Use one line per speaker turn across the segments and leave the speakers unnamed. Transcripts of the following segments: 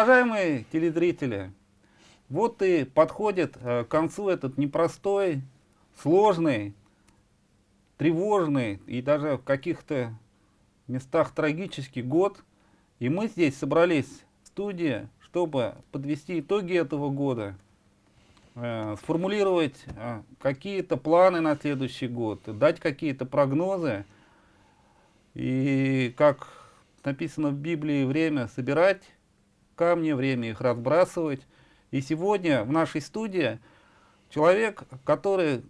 Уважаемые телезрители, вот и подходит э, к концу этот непростой, сложный, тревожный и даже в каких-то местах трагический год. И мы здесь собрались в студии, чтобы подвести итоги этого года, э, сформулировать э, какие-то планы на следующий год, дать какие-то прогнозы. И как написано в Библии, время собирать камни, время их разбрасывать. И сегодня в нашей студии человек, который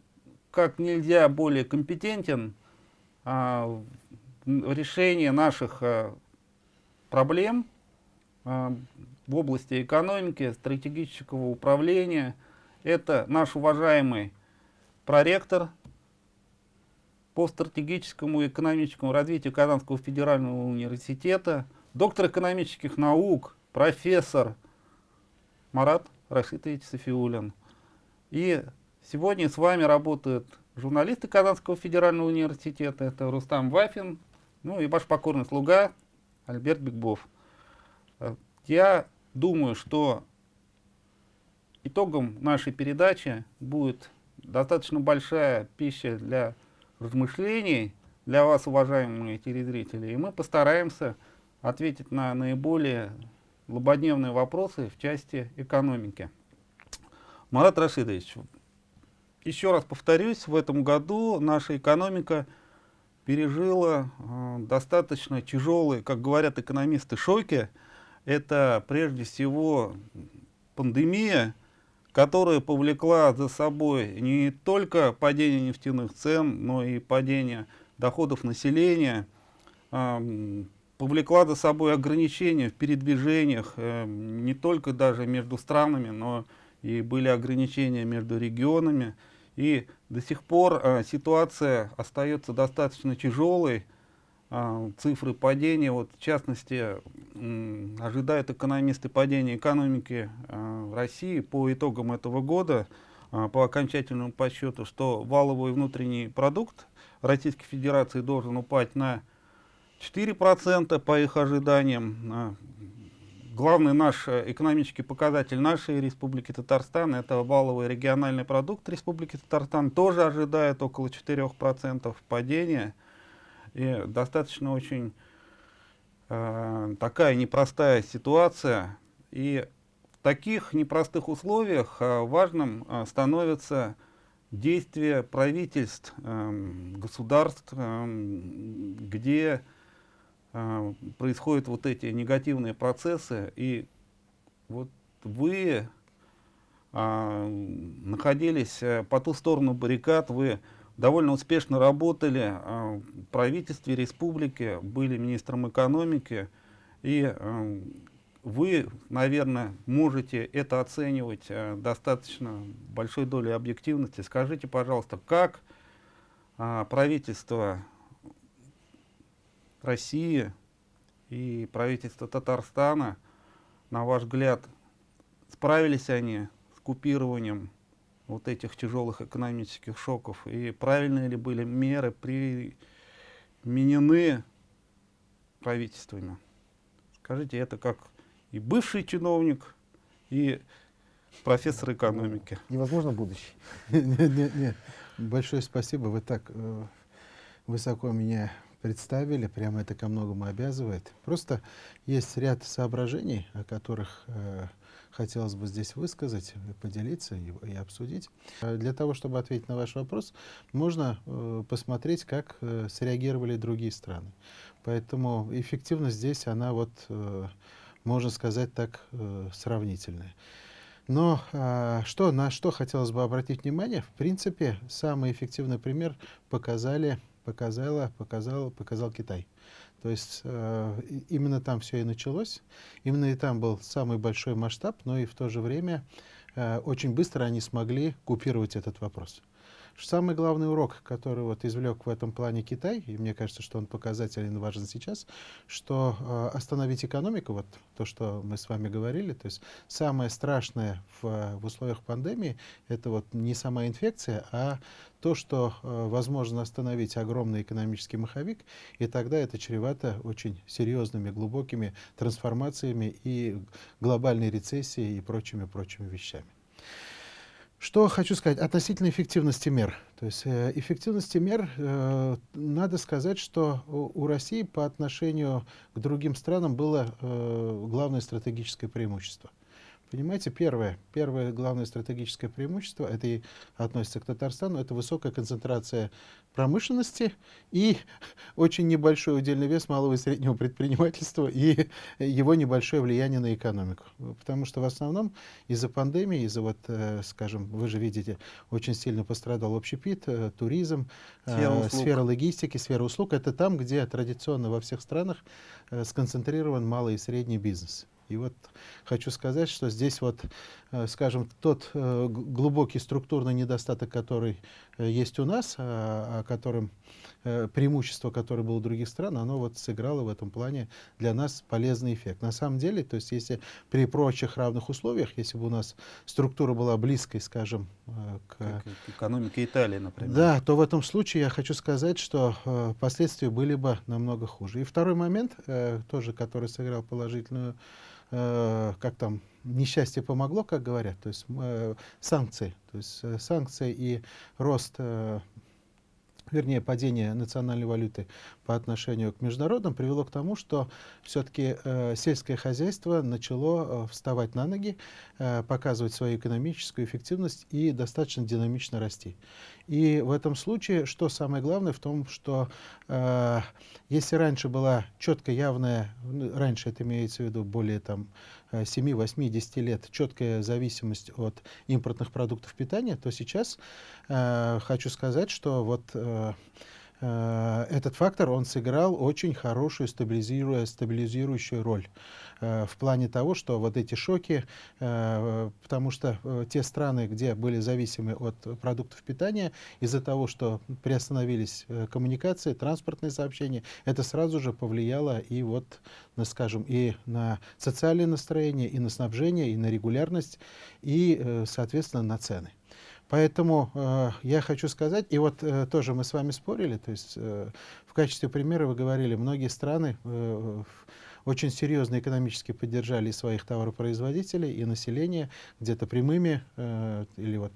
как нельзя более компетентен а, в решении наших а, проблем а, в области экономики, стратегического управления. Это наш уважаемый проректор по стратегическому и экономическому развитию Казанского федерального университета, доктор экономических наук, профессор Марат Рашитович Софиулин. И сегодня с вами работают журналисты Казанского федерального университета, это Рустам Вафин, ну и ваш покорный слуга Альберт Бигбов. Я думаю, что итогом нашей передачи будет достаточно большая пища для размышлений для вас, уважаемые телезрители, и мы постараемся ответить на наиболее злободневные вопросы в части экономики. Марат Рашидович, еще раз повторюсь, в этом году наша экономика пережила э, достаточно тяжелые, как говорят экономисты, шоки. Это прежде всего пандемия, которая повлекла за собой не только падение нефтяных цен, но и падение доходов населения, э, повлекла за собой ограничения в передвижениях, э, не только даже между странами, но и были ограничения между регионами. И до сих пор э, ситуация остается достаточно тяжелой. Э, цифры падения, вот, в частности, э, ожидают экономисты падения экономики э, России по итогам этого года, э, по окончательному подсчету, что валовый внутренний продукт Российской Федерации должен упасть на 4% по их ожиданиям. А, главный наш э, экономический показатель нашей Республики Татарстан, это валовый региональный продукт Республики Татарстан, тоже ожидает около 4% падения. И достаточно очень э, такая непростая ситуация. И в таких непростых условиях э, важным э, становится действие правительств, э, государств, э, где э, происходят вот эти негативные процессы, и вот вы э, находились по ту сторону баррикад, вы довольно успешно работали э, в правительстве республики, были министром экономики, и э, вы, наверное, можете это оценивать э, достаточно большой долей объективности. Скажите, пожалуйста, как правительство России и правительство Татарстана, на ваш взгляд, справились они с купированием вот этих тяжелых экономических шоков? И правильные ли были меры применены правительствами? Скажите, это как и бывший чиновник, и профессор экономики.
Невозможно будущий. Нет, нет, Большое спасибо. Вы так э, высоко меня представили, прямо это ко многому обязывает. Просто есть ряд соображений, о которых э, хотелось бы здесь высказать, поделиться и, и обсудить. Э, для того, чтобы ответить на ваш вопрос, можно э, посмотреть, как э, среагировали другие страны. Поэтому эффективность здесь, она вот, э, можно сказать так, э, сравнительная. Но а, что, на что хотелось бы обратить внимание, в принципе, самый эффективный пример показали показала, показал, показал Китай. То есть э, именно там все и началось, именно и там был самый большой масштаб, но и в то же время э, очень быстро они смогли купировать этот вопрос. Самый главный урок, который вот извлек в этом плане Китай, и мне кажется, что он показателен и важен сейчас, что э, остановить экономику, вот то, что мы с вами говорили, то есть самое страшное в, в условиях пандемии, это вот не сама инфекция, а то, что э, возможно остановить огромный экономический маховик, и тогда это чревато очень серьезными, глубокими трансформациями и глобальной рецессией и прочими-прочими вещами. Что хочу сказать относительно эффективности мер. То есть э, эффективности мер, э, надо сказать, что у, России по отношению к другим странам было э, главное стратегическое преимущество. Понимаете, первое, первое главное стратегическое преимущество, это и относится к Татарстану, это высокая концентрация промышленности и очень небольшой удельный вес малого и среднего предпринимательства и его небольшое влияние на экономику. Потому что в основном из-за пандемии, из-за вот, э, скажем, вы же видите, очень сильно пострадал общепит, э, туризм, э, сфера, сфера логистики, сфера услуг. Это там, где традиционно во всех странах сконцентрирован малый и средний бизнес. И вот хочу сказать, что здесь вот, э, скажем, тот э, глубокий структурный недостаток, который э, есть у нас, о котором преимущество, которое было у других стран, оно вот сыграло в этом плане для нас полезный эффект. На самом деле, то есть если при прочих равных условиях, если бы у нас структура была близкой, скажем,
к... Как экономике Италии, например.
Да, то в этом случае я хочу сказать, что последствия были бы намного хуже. И второй момент, тоже который сыграл положительную э, как там, несчастье помогло, как говорят, то есть э, санкции, то есть э, санкции и рост э, вернее, падение национальной валюты по отношению к международным привело к тому, что все-таки э, сельское хозяйство начало э, вставать на ноги, э, показывать свою экономическую эффективность и достаточно динамично расти. И в этом случае, что самое главное, в том, что э, если раньше была четко явная, ну, раньше это имеется в виду более там 7, 8, 10 лет, четкая зависимость от импортных продуктов питания, то сейчас э, хочу сказать, что вот э, Э, этот фактор, он сыграл очень хорошую стабилизируя, стабилизирующую роль э, в плане того, что вот эти шоки, э, потому что те страны, где были зависимы от продуктов питания, из-за того, что приостановились коммуникации, транспортные сообщения, это сразу же повлияло и вот, на, скажем, и на социальное настроение, и на снабжение, и на регулярность, и, соответственно, на цены. Поэтому э, я хочу сказать, и вот э, тоже мы с вами спорили, то есть э, в качестве примера вы говорили, многие страны э, очень серьезно экономически поддержали своих товаропроизводителей и население где-то прямыми э, или вот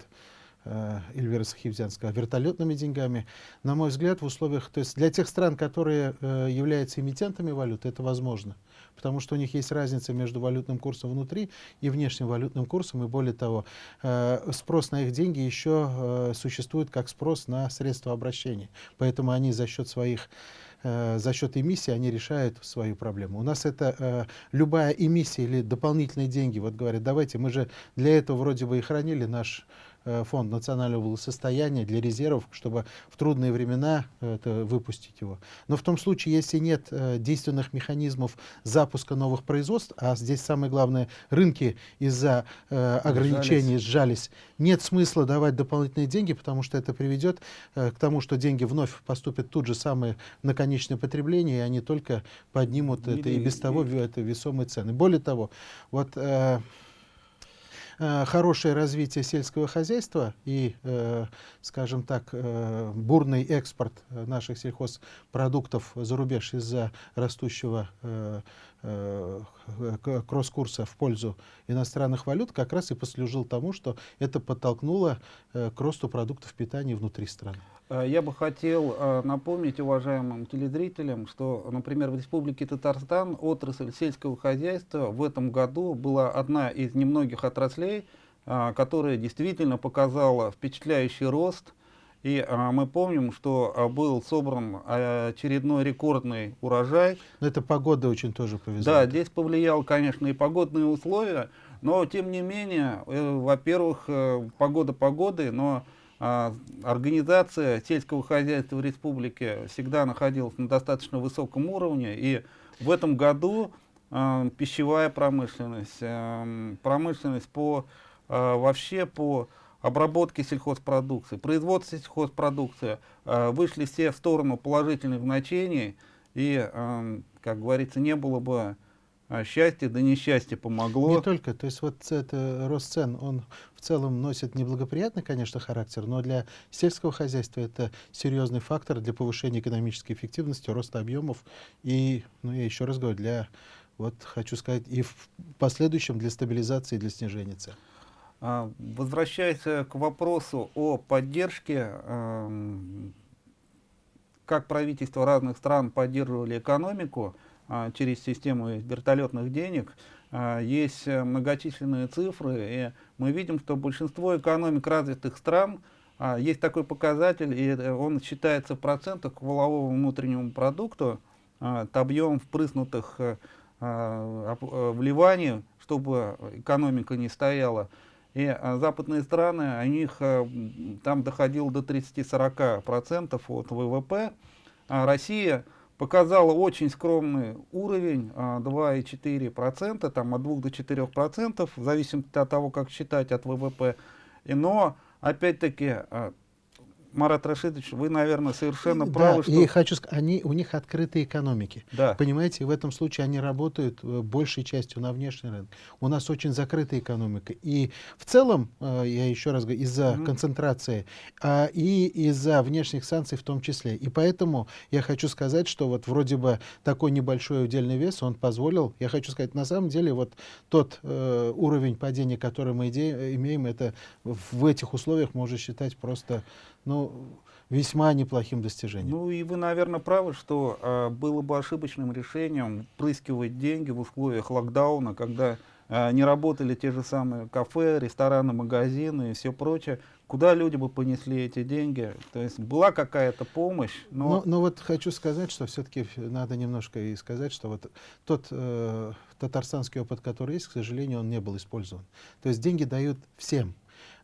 э, Эльвира Сахивзян вертолетными деньгами. На мой взгляд, в условиях, то есть для тех стран, которые э, являются эмитентами валюты, это возможно потому что у них есть разница между валютным курсом внутри и внешним валютным курсом, и более того, э, спрос на их деньги еще э, существует как спрос на средства обращения. Поэтому они за счет своих э, за счет эмиссии они решают свою проблему. У нас это э, любая эмиссия или дополнительные деньги, вот говорят, давайте, мы же для этого вроде бы и хранили наш фонд национального благосостояния для резервов, чтобы в трудные времена э, это, выпустить его. Но в том случае, если нет э, действенных механизмов запуска новых производств, а здесь самое главное, рынки из-за э, ограничений сжались, нет смысла давать дополнительные деньги, потому что это приведет э, к тому, что деньги вновь поступят тут же самое на конечное потребление, и они только поднимут Или, это и без того это весомые цены. Более того, вот э, Э, хорошее развитие сельского хозяйства и, э, скажем так, э, бурный экспорт наших сельхозпродуктов за рубеж из-за растущего кросс-курса в пользу иностранных валют как раз и послужил тому, что это подтолкнуло к росту продуктов питания внутри страны.
Э, я бы хотел э, напомнить уважаемым телезрителям, что, например, в Республике Татарстан отрасль сельского хозяйства в этом году была одна из немногих отраслей, э, которая действительно показала впечатляющий рост. И мы помним, что был собран очередной рекордный урожай.
Но это погода очень тоже повезла.
Да, здесь повлиял, конечно, и погодные условия, но тем не менее, во-первых, погода погоды, но а, организация сельского хозяйства в республике всегда находилась на достаточно высоком уровне, и в этом году э, пищевая промышленность, э, промышленность по, э, вообще по обработки сельхозпродукции, производства сельхозпродукции э, вышли все в сторону положительных значений, и, э, как говорится, не было бы а счастье да несчастье помогло.
Не только, то есть вот это рост цен, он в целом носит неблагоприятный, конечно, характер, но для сельского хозяйства это серьезный фактор для повышения экономической эффективности, роста объемов и, ну я еще раз говорю, для, вот хочу сказать, и в последующем для стабилизации, для снижения цен.
А, возвращаясь к вопросу о поддержке, как правительства разных стран поддерживали экономику, а, через систему вертолетных денег, а, есть э, многочисленные цифры, и мы видим, что большинство экономик развитых стран, есть такой показатель, и он считается в процентах к валовому внутреннему продукту, это объем впрыснутых э, э, вливаний, чтобы экономика не стояла. И западные страны, у них там доходило до 30-40% от ВВП, а Россия показала очень скромный уровень 2,4%, там от 2 до 4%, в зависимости от того, как считать от ВВП. Но, опять-таки, а, Марат Рашидович, вы, наверное, совершенно правы.
Да, что... и хочу сказать, они, у них открытые экономики. Да. Понимаете, в этом случае они работают э, большей частью на внешний рынок. У нас очень закрытая экономика. И в целом, э, я еще раз говорю, из-за mm -hmm. концентрации а, и из-за внешних санкций в том числе. И поэтому я хочу сказать, что вот вроде бы такой небольшой удельный вес, он позволил, я хочу сказать, на самом деле вот тот э, уровень падения, который мы имеем, это в этих условиях можно считать просто ну, весьма неплохим достижением.
Ну и вы, наверное, правы, что э, было бы ошибочным решением впрыскивать деньги в условиях локдауна, когда э, не работали те же самые кафе, рестораны, магазины и все прочее. Куда люди бы понесли эти деньги? То есть была какая-то помощь, но...
но... Но вот хочу сказать, что все-таки надо немножко и сказать, что вот тот э, татарстанский опыт, который есть, к сожалению, он не был использован. То есть деньги дают всем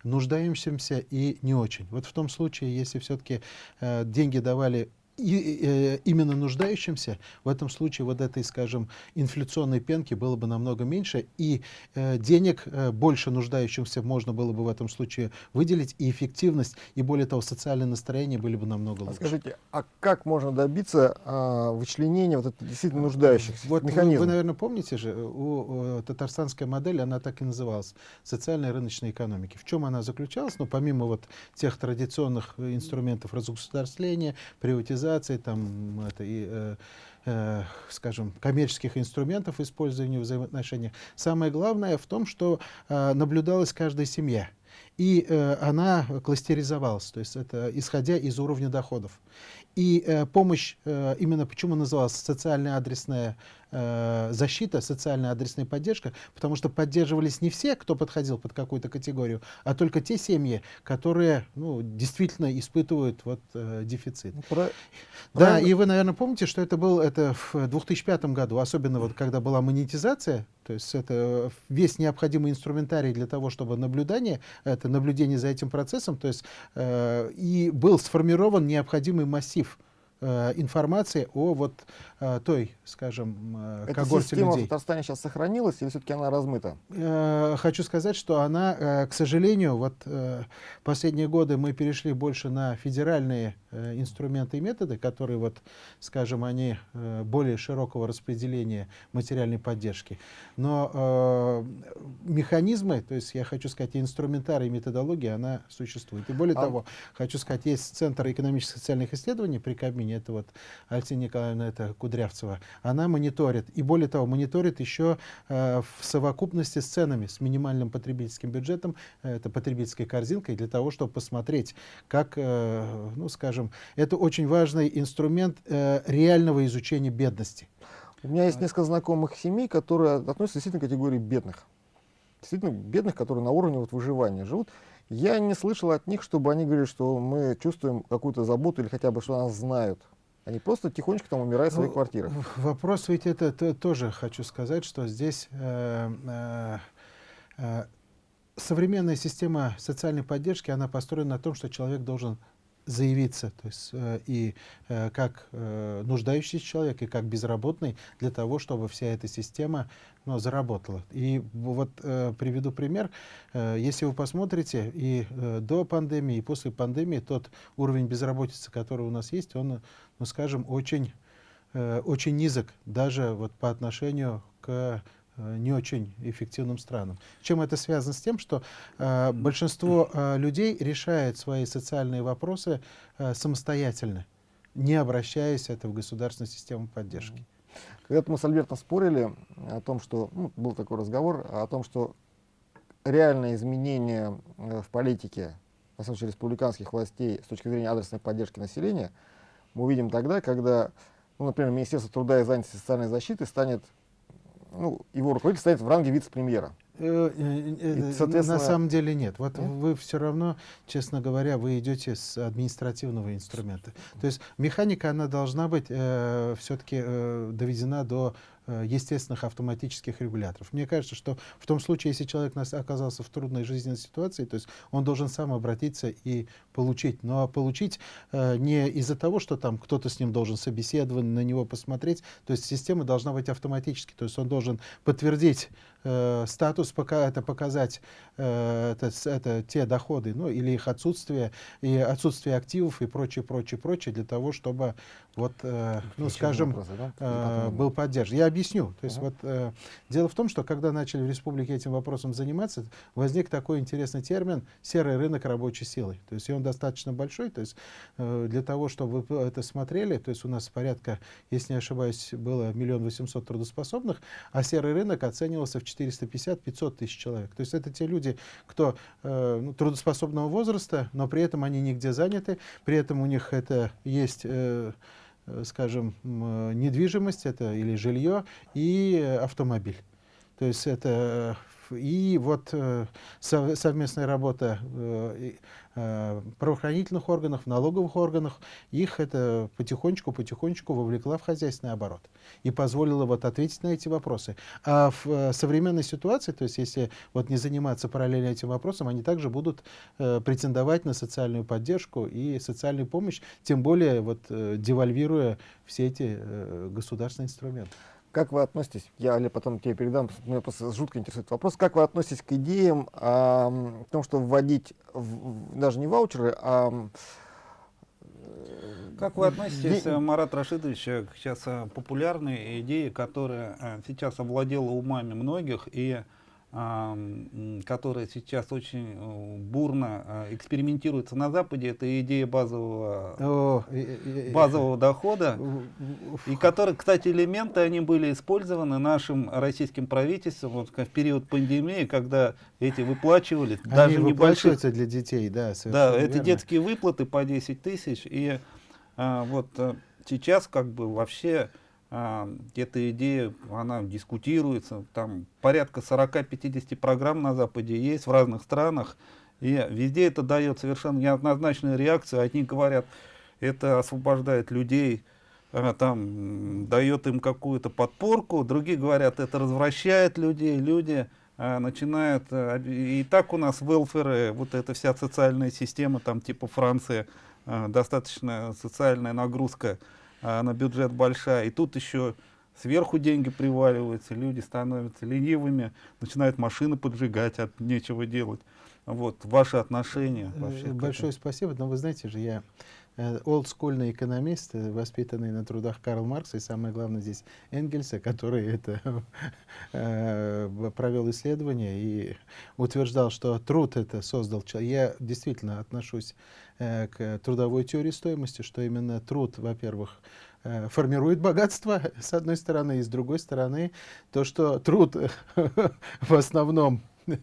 нуждающимся и не очень. Вот в том случае, если все-таки э, деньги давали и, э, именно нуждающимся, в этом случае вот этой, скажем, инфляционной пенки было бы намного меньше, и э, денег э, больше нуждающимся можно было бы в этом случае выделить, и эффективность, и более того, социальное настроение были бы намного лучше.
А скажите, а как можно добиться э, вычленения вот это действительно нуждающихся? Вот механизм?
Вы, вы, наверное, помните же, у, у татарстанская модель, она так и называлась, социальная рыночная экономика. В чем она заключалась? Ну, помимо вот тех традиционных инструментов разгосударствления, приватизации, организаций, там, это, и, э, э, скажем, коммерческих инструментов использования взаимоотношений. Самое главное в том, что э, наблюдалась каждая семья. И э, она кластеризовалась, то есть это исходя из уровня доходов. И э, помощь, э, именно почему называлась социальная адресная защита, социальная адресная поддержка, потому что поддерживались не все, кто подходил под какую-то категорию, а только те семьи, которые ну, действительно испытывают вот, э, дефицит. Ну, про... Да, Правильно. и вы, наверное, помните, что это был это в 2005 году, особенно вот когда была монетизация, то есть это весь необходимый инструментарий для того, чтобы наблюдание, это наблюдение за этим процессом, то есть э, и был сформирован необходимый массив Э, информации о вот э, той, скажем,
э, Эта когорте система людей. в Татарстане сейчас сохранилась или все-таки она размыта?
Хочу сказать, что она, к сожалению, вот последние годы мы перешли больше на федеральные инструменты и методы, которые, вот, скажем, они более широкого распределения материальной поддержки. Но механизмы, то есть я хочу сказать, инструментарий и методология, она существует. И более а... того, хочу сказать, есть Центр экономических и социальных исследований при Кабмине, это вот Алексея Николаевна это Кудрявцева, она мониторит. И более того, мониторит еще э, в совокупности с ценами, с минимальным потребительским бюджетом, э, это потребительской корзинкой, для того, чтобы посмотреть, как, э, ну скажем, это очень важный инструмент реального изучения бедности.
У меня есть несколько знакомых семей, которые относятся действительно к категории бедных. Действительно бедных, которые на уровне вот выживания живут. Я не слышал от них, чтобы они говорили, что мы чувствуем какую-то заботу или хотя бы, что нас знают. Они просто тихонечко там умирают в своих ну, квартирах.
Вопрос ведь это, это тоже хочу сказать, что здесь э, э, э, современная система социальной поддержки, она построена на том, что человек должен заявиться, то есть э, и э, как э, нуждающийся человек, и как безработный, для того, чтобы вся эта система ну, заработала. И вот приведу пример. Если вы посмотрите и до пандемии, и после пандемии, тот уровень безработицы, который у нас есть, он, ну, скажем, очень, очень низок, даже вот по отношению к не очень эффективным странам. Чем это связано с тем, что э, большинство э, людей решает свои социальные вопросы э, самостоятельно, не обращаясь это в государственную систему поддержки.
Когда-то мы с Альбертом спорили о том, что, ну, был такой разговор, о том, что реальное изменение э, в политике, самом деле, республиканских властей с точки зрения адресной поддержки населения, мы увидим тогда, когда, ну, например, Министерство труда и занятости и социальной защиты станет ну, его руководитель стоит в ранге вице-премьера.
Э, э, э, соответственно... На самом деле нет. Вот нет? вы все равно, честно говоря, вы идете с административного инструмента. То есть механика, она должна быть э, все-таки э, доведена до естественных автоматических регуляторов. Мне кажется, что в том случае, если человек оказался в трудной жизненной ситуации, то есть он должен сам обратиться и получить. Но получить э, не из-за того, что там кто-то с ним должен собеседовать, на него посмотреть. То есть система должна быть автоматически. То есть он должен подтвердить э, статус, пока это показать э, это, это те доходы, ну или их отсутствие, и отсутствие активов и прочее, прочее, прочее, для того, чтобы вот, э, ну, скажем, вопросы, да? э, был поддержан. Я объясню. То есть uh -huh. вот э, дело в том, что когда начали в республике этим вопросом заниматься, возник такой интересный термин «серый рынок рабочей силы». То есть и он достаточно большой. То есть э, для того, чтобы вы это смотрели, то есть у нас порядка, если не ошибаюсь, было миллион восемьсот трудоспособных, а серый рынок оценивался в 450-500 тысяч человек. То есть это те люди, кто э, ну, трудоспособного возраста, но при этом они нигде заняты, при этом у них это есть... Э, скажем, э, недвижимость это или жилье и автомобиль. То есть это и вот совместная работа Э, правоохранительных органов, налоговых органов, их это потихонечку-потихонечку вовлекла в хозяйственный оборот и позволила вот ответить на эти вопросы. А в э, современной ситуации, то есть если вот не заниматься параллельно этим вопросом, они также будут э, претендовать на социальную поддержку и социальную помощь, тем более вот э, девальвируя все эти э, государственные инструменты.
Как вы относитесь, я Олег, потом тебе передам, меня просто жутко интересует вопрос, как вы относитесь к идеям а, о том, что вводить в, даже не ваучеры, а...
Как вы относитесь. Марат Рашидович, к сейчас популярной идее, которая сейчас овладела умами многих и которая сейчас очень э, бурно э, экспериментируется на Западе, это идея базового, О, базового дохода, и которые, кстати, элементы, они были использованы нашим российским правительством вот, в период пандемии, когда эти выплачивали,
они даже небольшие... для детей, да,
Да, верно. это детские выплаты по 10 тысяч, и а, вот э, сейчас как бы вообще а, эта идея, она дискутируется, там порядка 40-50 программ на Западе есть в разных странах, и везде это дает совершенно неоднозначную реакцию. Одни говорят, это освобождает людей, а, там дает им какую-то подпорку, другие говорят, это развращает людей, люди а, начинают, а, и так у нас велферы, вот эта вся социальная система, там типа Франции, а, достаточно социальная нагрузка, а на бюджет большая. И тут еще сверху деньги приваливаются, люди становятся ленивыми, начинают машины поджигать, от нечего делать. Вот, ваши отношения
э, вообще. Большое спасибо, но вы знаете же, я э, олдскульный экономист, э, воспитанный на трудах Карла Маркса и самое главное здесь Энгельса, который это провел исследование и утверждал, что труд это создал человек. Я действительно отношусь к трудовой теории стоимости, что именно труд, во-первых, э, формирует богатство, с одной стороны, и с другой стороны, то, что труд в основном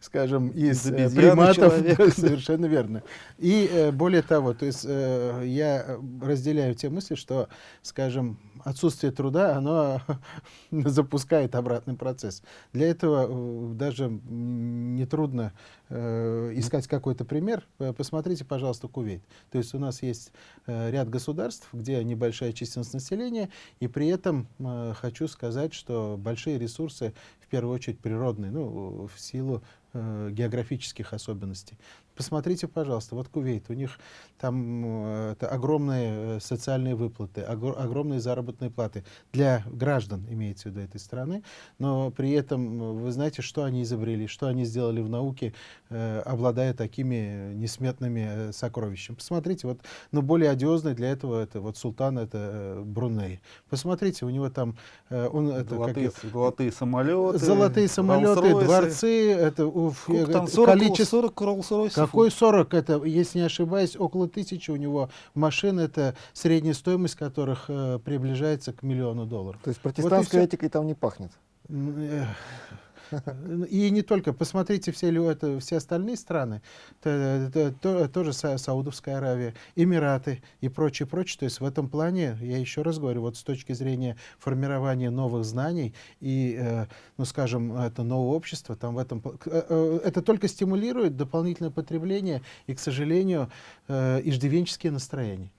скажем, из э, приматов, совершенно верно. И более того, то есть я разделяю те мысли, что, скажем, отсутствие труда, оно запускает обратный процесс. Для этого э, даже нетрудно э, искать какой-то пример. Э, посмотрите, пожалуйста, Кувейт. То есть у нас есть э, ряд государств, где небольшая численность населения, и при этом э, хочу сказать, что большие ресурсы, в первую очередь природные, ну, в силу э, географических особенностей. Посмотрите, пожалуйста, вот Кувейт, у них там э, это огромные э, социальные выплаты, огромные заработные платы для граждан, имеется в виду этой страны, но при этом вы знаете, что они изобрели, что они сделали в науке, э, обладая такими несметными сокровищами. Посмотрите, вот, но более одиозный для этого это вот султан, это Бруней. Посмотрите, у него там он это
золотые, как, золотые самолеты,
золотые самолеты, дворцы, это, уф,
там 40, количество 40 Rolls-Royce.
Какой 40? Это, если не ошибаюсь, около тысячи у него машин. Это средняя стоимость которых э, приближается к миллиону долларов.
То есть протестантской вот этикой там не пахнет?
И не только. Посмотрите все, это, все остальные страны. Это, это, то, тоже Саудовская Аравия, Эмираты и прочее, прочее. То есть в этом плане, я еще раз говорю, вот с точки зрения формирования новых знаний и, э, ну скажем, это новое общество, там в этом, э, э, это только стимулирует дополнительное потребление и, к сожалению, э, иждивенческие настроения.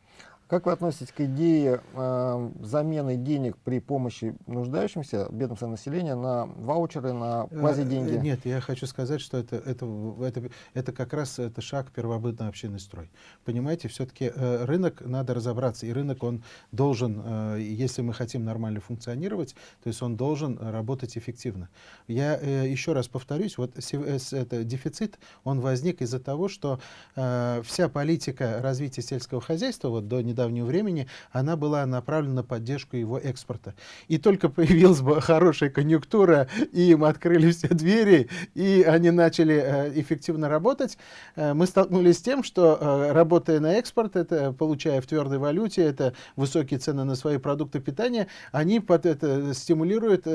Как вы относитесь к идее э, замены денег при помощи нуждающимся, бедным населения, на ваучеры, на квази-деньги?
Э, нет, я хочу сказать, что это, это, это, это как раз это шаг первобытный общинный строй. Понимаете, все-таки э, рынок, надо разобраться, и рынок, он должен, э, если мы хотим нормально функционировать, то есть он должен работать эффективно. Я э, еще раз повторюсь, вот э, это дефицит, он возник из-за того, что э, вся политика развития сельского хозяйства вот до недавнего недавнего времени, она была направлена на поддержку его экспорта. И только появилась хорошая конъюнктура, и им открыли все двери, и они начали э, эффективно работать, э, мы столкнулись с тем, что э, работая на экспорт, это получая в твердой валюте, это высокие цены на свои продукты питания, они под это стимулируют,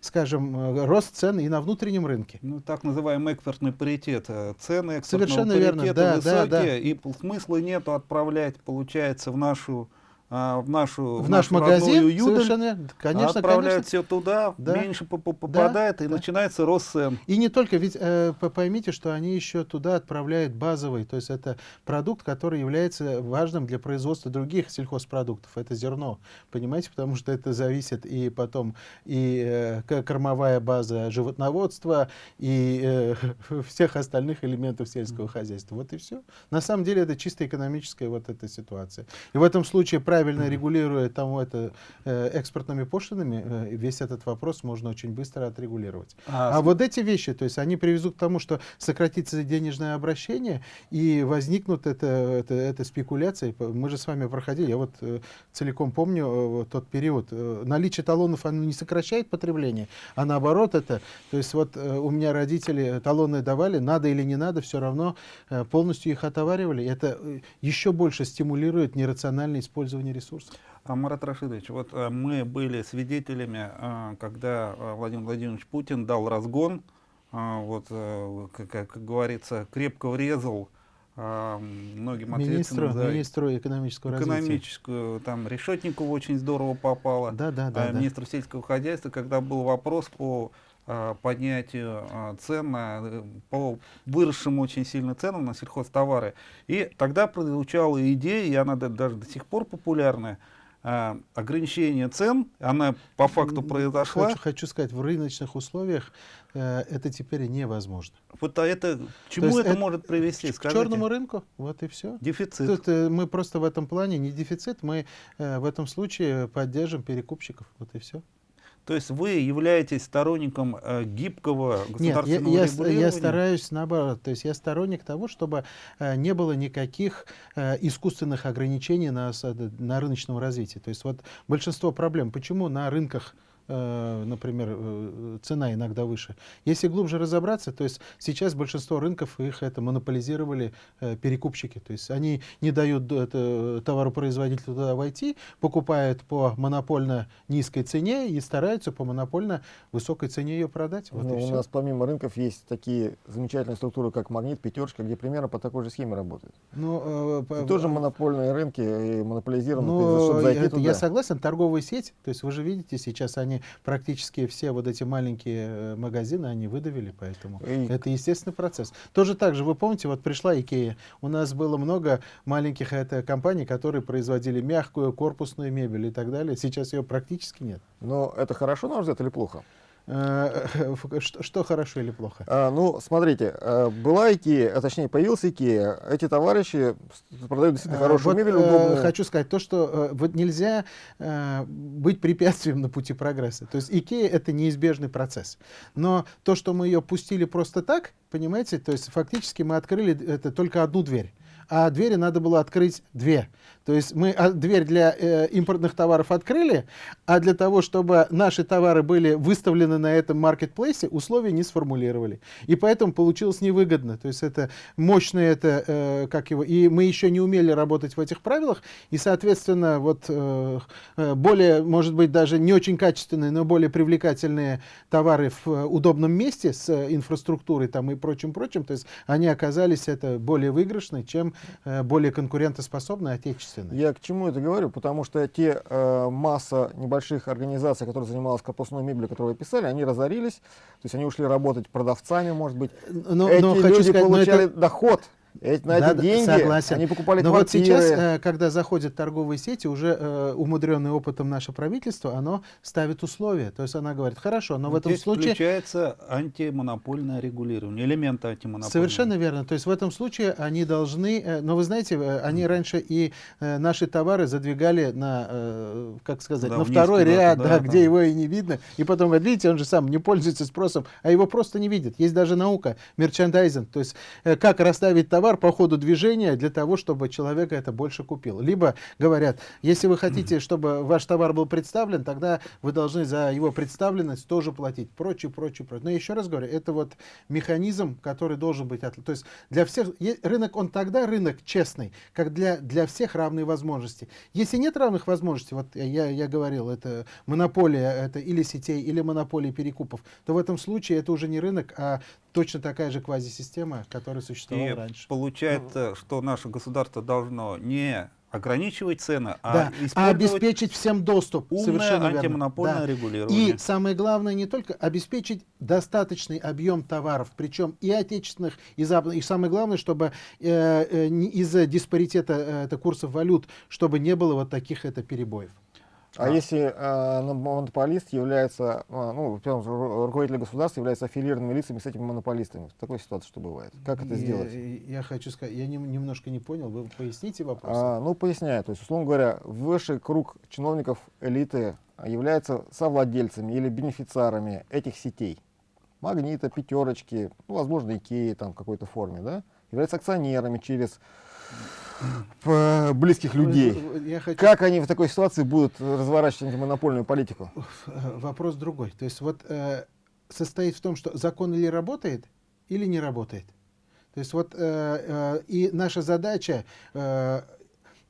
скажем, рост цен и на внутреннем рынке.
Ну, так называемый экспортный паритет. Цены экспортного
Совершенно
паритета
верно, да,
высокие,
да, да.
и смысла нету отправлять отправлять, получается, в нашу а, в нашу
в, наш магазин
Юдаль,
совершенно конечно
отправляют
конечно.
все туда да. меньше попадает да, и да. начинается рост цен
и не только ведь э, поймите что они еще туда отправляют базовый то есть это продукт который является важным для производства других сельхозпродуктов. Это зерно понимаете потому что это зависит и потом и э, кормовая база животноводства и э, всех остальных элементов сельского хозяйства. Вот и все на самом деле это чисто экономическая вот эта ситуация. И в этом случае правильно регулируя там это э, экспортными пошлинами, э, весь этот вопрос можно очень быстро отрегулировать. А, а вот эти вещи, то есть они приведут к тому, что сократится денежное обращение и возникнут это, это, это спекуляции. Мы же с вами проходили, я вот э, целиком помню э, тот период. Э, наличие талонов оно не сокращает потребление, а наоборот это, то есть вот э, у меня родители талоны давали, надо или не надо, все равно э, полностью их отоваривали. Это э, еще больше стимулирует нерациональное использование использования ресурсов.
А, Марат Рашидович, вот а, мы были свидетелями, а, когда а, Владимир Владимирович Путин дал разгон, вот, как, как говорится, крепко врезал многим
министру, за министру экономического
экономическую, развития. там Решетникову очень здорово попало,
да, да, да,
а,
да.
министру сельского хозяйства, когда был вопрос по поднятию цен на, по выросшим очень сильно ценам на сельхозтовары. И тогда прозвучала идея, и она даже до сих пор популярная, а, ограничение цен, она по факту произошла.
Хочу, хочу сказать, в рыночных условиях э, это теперь невозможно.
Вот а это, чему это, это может привести?
К, к черному рынку, вот и все.
Дефицит.
Тут, э, мы просто в этом плане не дефицит, мы э, в этом случае поддержим перекупщиков, вот и все.
То есть вы являетесь сторонником э, гибкого государственного
Нет, я,
регулирования?
Я, я стараюсь наоборот. То есть я сторонник того, чтобы э, не было никаких э, искусственных ограничений на, на рыночном развитии. То есть вот большинство проблем. Почему на рынках Э, например, э, цена иногда выше. Если глубже разобраться, то есть сейчас большинство рынков их это монополизировали э, перекупщики. То есть они не дают товаропроизводителю туда войти, покупают по монопольно низкой цене и стараются по монопольно высокой цене ее продать.
Вот ну, у нас помимо рынков есть такие замечательные структуры, как Магнит, Пятерочка, где примерно по такой же схеме работают. Ну, э, тоже монопольные рынки и монополизированы,
ну, чтобы зайти это, туда. Я согласен, торговая сеть, то есть вы же видите, сейчас они практически все вот эти маленькие э, магазины, они выдавили, поэтому и... это естественный процесс. Тоже так же, вы помните, вот пришла Икея, у нас было много маленьких это, компаний, которые производили мягкую корпусную мебель и так далее, сейчас ее практически нет.
Но это хорошо, на ваш взгляд, или плохо?
Э, что, что хорошо или плохо?
А, ну, смотрите, э, была Икея, а точнее появился Икея. Эти товарищи продают действительно хорошую
вот,
мебель,
э,
удобную.
Хочу сказать то, что э, вот нельзя э, быть препятствием на пути прогресса. То есть Икея это неизбежный процесс. Но то, что мы ее пустили просто так, понимаете, то есть фактически мы открыли это только одну дверь а двери надо было открыть две. То есть мы а, дверь для э, импортных товаров открыли, а для того, чтобы наши товары были выставлены на этом маркетплейсе, условия не сформулировали. И поэтому получилось невыгодно. То есть это мощное, это, э, как его, и мы еще не умели работать в этих правилах, и, соответственно, вот э, э более, может быть, даже не очень качественные, но более привлекательные товары в э, удобном месте с э, инфраструктурой там и прочим-прочим, то есть они оказались это более выигрышны, чем э, более конкурентоспособные отечественные
ответственны. Я к чему это говорю? Потому что те э, масса небольших организаций, которые занималась корпусной мебелью, которые вы писали, они разорились, то есть они ушли работать продавцами, может быть.
Но, Эти
но
люди
хочу сказать,
получали
это... доход эти, на
да,
эти деньги
согласен.
они покупали
Но
квартиры.
вот сейчас, э, когда заходят торговые сети, уже э, умудренный опытом наше правительство, оно ставит условия. То есть она говорит, хорошо, но в этом
Здесь
случае...
включается антимонопольное регулирование, элементы антимонопольного.
Совершенно верно. То есть в этом случае они должны... Э, но вы знаете, они раньше и наши товары задвигали на, как сказать,
да,
на второй ряд, да,
да,
где
да.
его и не видно. И потом говорят, видите, он же сам не пользуется спросом, а его просто не видит. Есть даже наука, мерчандайзинг. То есть как расставить товар по ходу движения движения для того, чтобы человек это больше купил. Либо говорят, если вы хотите, чтобы ваш товар был представлен, тогда вы должны за его представленность тоже платить. Прочее, прочее, прочее. Но еще раз говорю, это вот механизм, который должен быть. То есть для всех рынок, он тогда рынок честный, как для, для всех равные возможности. Если нет равных возможностей, вот я, я говорил, это монополия это или сетей, или монополия перекупов, то в этом случае это уже не рынок, а точно такая же квазисистема, которая существовала
И
раньше.
Получается, что наше государство должно не ограничивать цены, а,
да, а обеспечить всем доступ.
Умное
Совершенно
антимонопольное
верно. Да.
регулирование.
И самое главное не только обеспечить достаточный объем товаров, причем и отечественных, и западных. И самое главное, чтобы э, э, из-за диспаритета э, это, курсов валют, чтобы не было вот таких это перебоев.
А, а если э, монополист является, э, ну, руководитель государства является аффилированными лицами с этими монополистами? В такой ситуации что бывает? Как это
я,
сделать?
Я хочу сказать, я не, немножко не понял, вы поясните вопрос?
А, ну, поясняю. То есть, условно говоря, высший круг чиновников элиты является совладельцами или бенефициарами этих сетей. Магнита, пятерочки, ну, возможно, Икеи там в какой-то форме, да? Являются акционерами через близких людей. Я хочу... Как они в такой ситуации будут разворачивать антимонопольную политику?
Вопрос другой. То есть вот э, состоит в том, что закон или работает, или не работает. То есть вот э, э, и наша задача э,